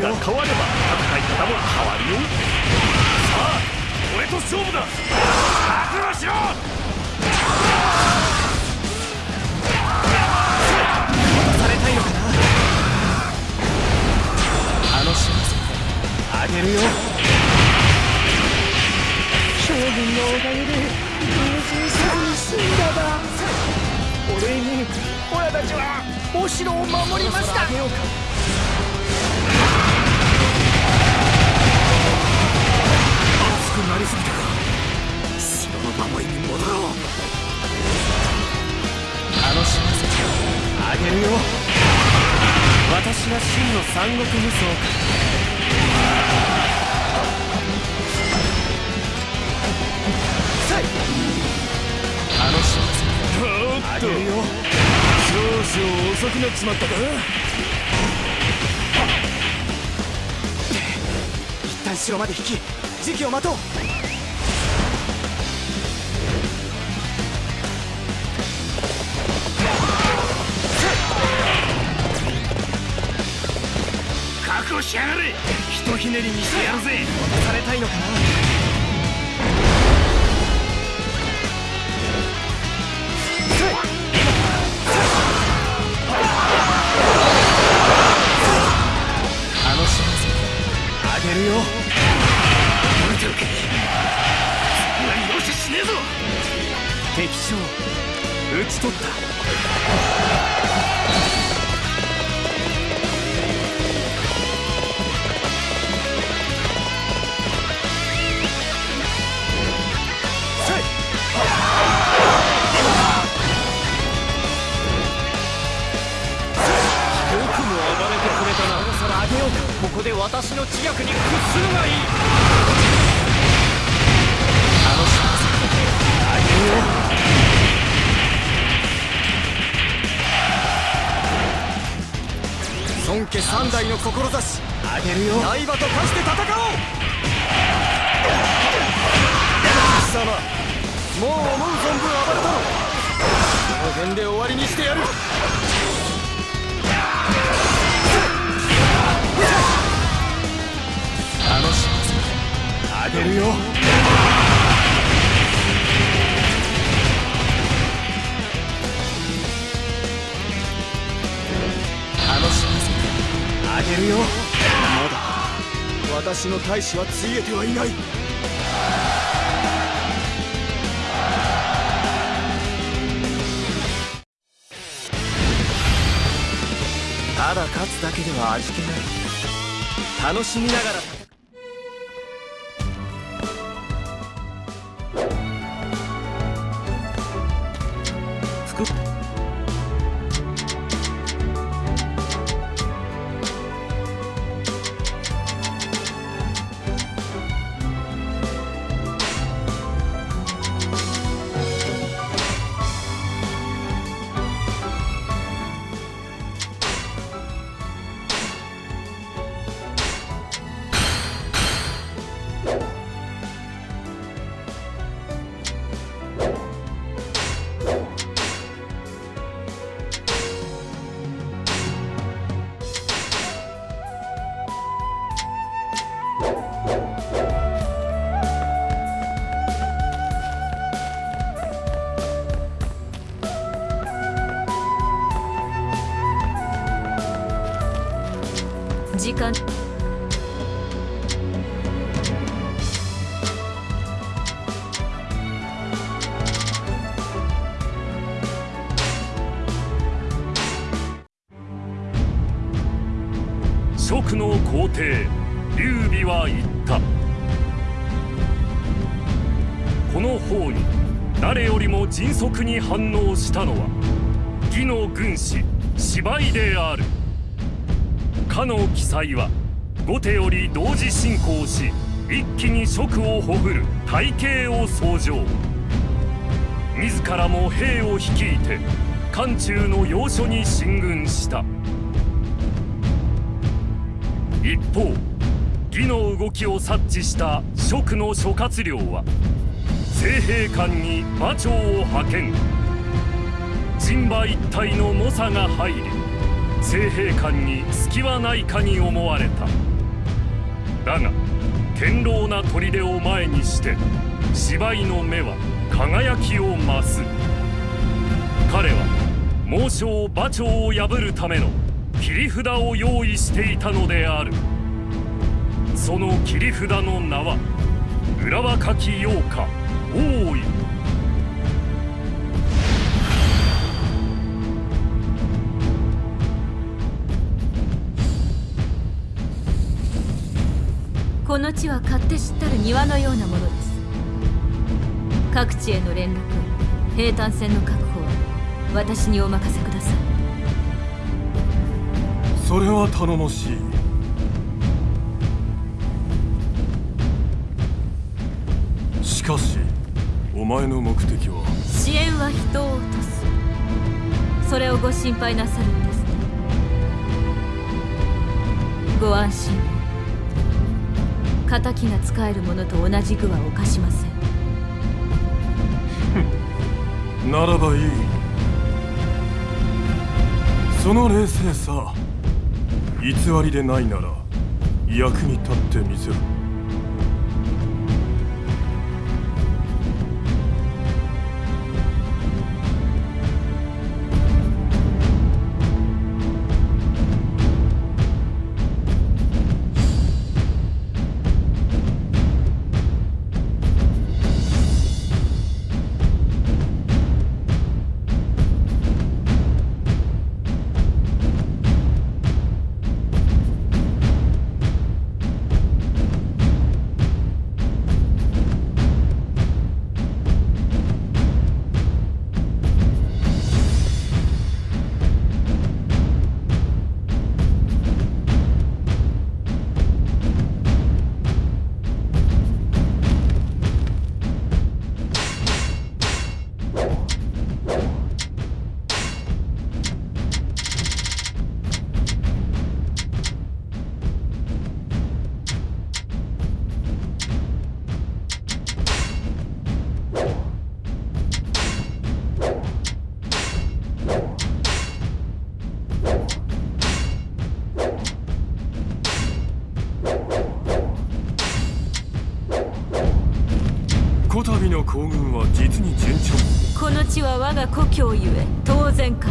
S23: が
S24: 変われば戦い方も変わるよ。さあ俺と勝負だ。覚悟しろ
S6: されたいのかあの幸せあげるよ。
S14: 将軍のおかげで友人さんに死んだだ。お礼に親たちはお城を守りました。
S24: りすぎたか。城の守りに戻ろう。
S6: 楽しませてあげるよ。私が真の三国無双か。楽しませてあげるよ。
S25: 少々遅くなっちまったか。
S1: 一旦城まで引き時期を待とう。
S6: しやがれ。ひとひねりにしてやるぜ。
S1: 渡されたいのかな？あの島津あげるよ。
S6: 見ておけ。何容赦しねえぞ。
S1: 敵将討ち取った刃と化して大使はついえてはいない。ただ勝つだけでは味気ない。楽しみながら
S4: かの記載は後手より同時進行し一気に蜀をほぐる体系を創上。自らも兵を率いて漢中の要所に進軍した。一方義の動きを察知した蜀の諸葛亮は政兵官に馬長を派遣。陣馬一体の猛者が入り政兵官に隙はないかに思われた。だが堅牢な砦を前にして芝居の目は輝きを増す。彼は猛将馬長を破るための切り札を用意していたのである。その切り札の名は浦若き陽花大井。
S3: 地は勝手知ったる庭のようなものです。各地への連絡兵隊船の確保は私にお任せください。
S26: それは頼もしい。しかしお前の目的は？
S3: 支援は人を落とす。それをご心配なさるんですね。ご安心を敵が使えるものと同じ具は犯しません。
S26: ならばいい。その冷静さ偽りでないなら役に立ってみせろ行軍は実に順調。
S3: この地は我が故郷ゆえ当然か。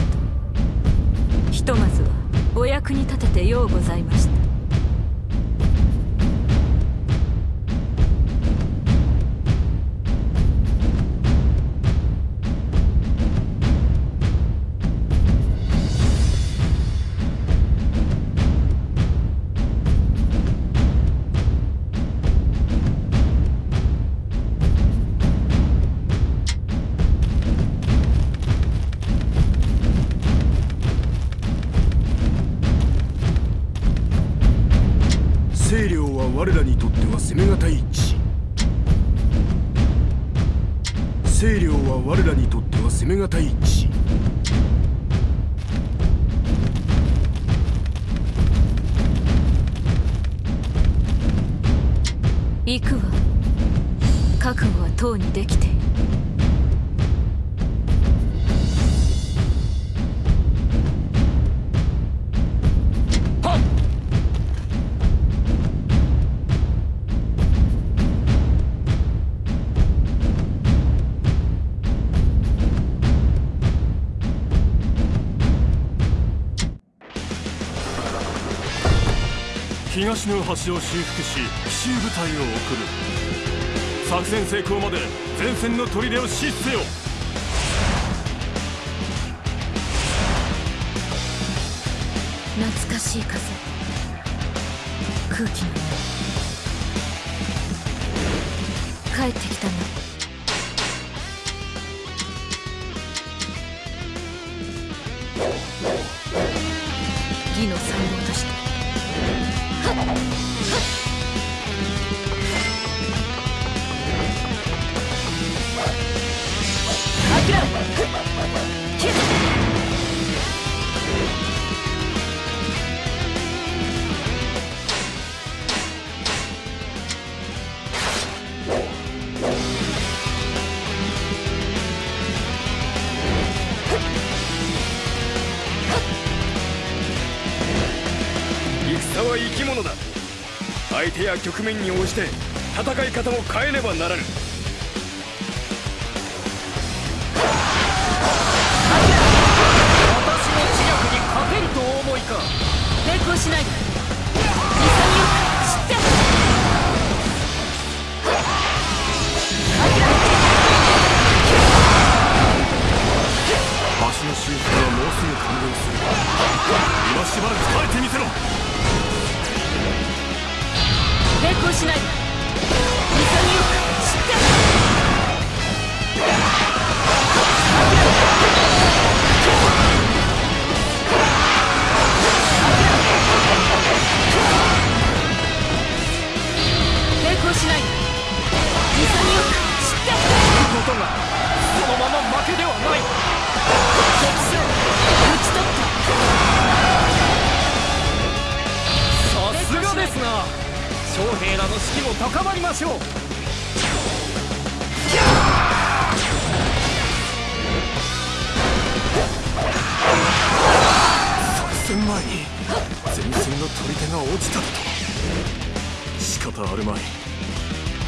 S26: 東の端を修復し奇襲部隊を送る。作戦成功まで前線の砦を死せよ。
S3: 懐かしい風。空気の帰ってきたな
S14: や局面に応じて戦い方を変えねばならぬ。
S3: しない。で潔く知って
S27: ことがそのまま負けではない。
S3: 敵将討ち取った
S27: さすがですな。
S14: 将兵らの士気も高まりましょう。
S26: 作戦前に前線の取り手が落ちただと。仕方あるまい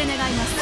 S19: せ願います。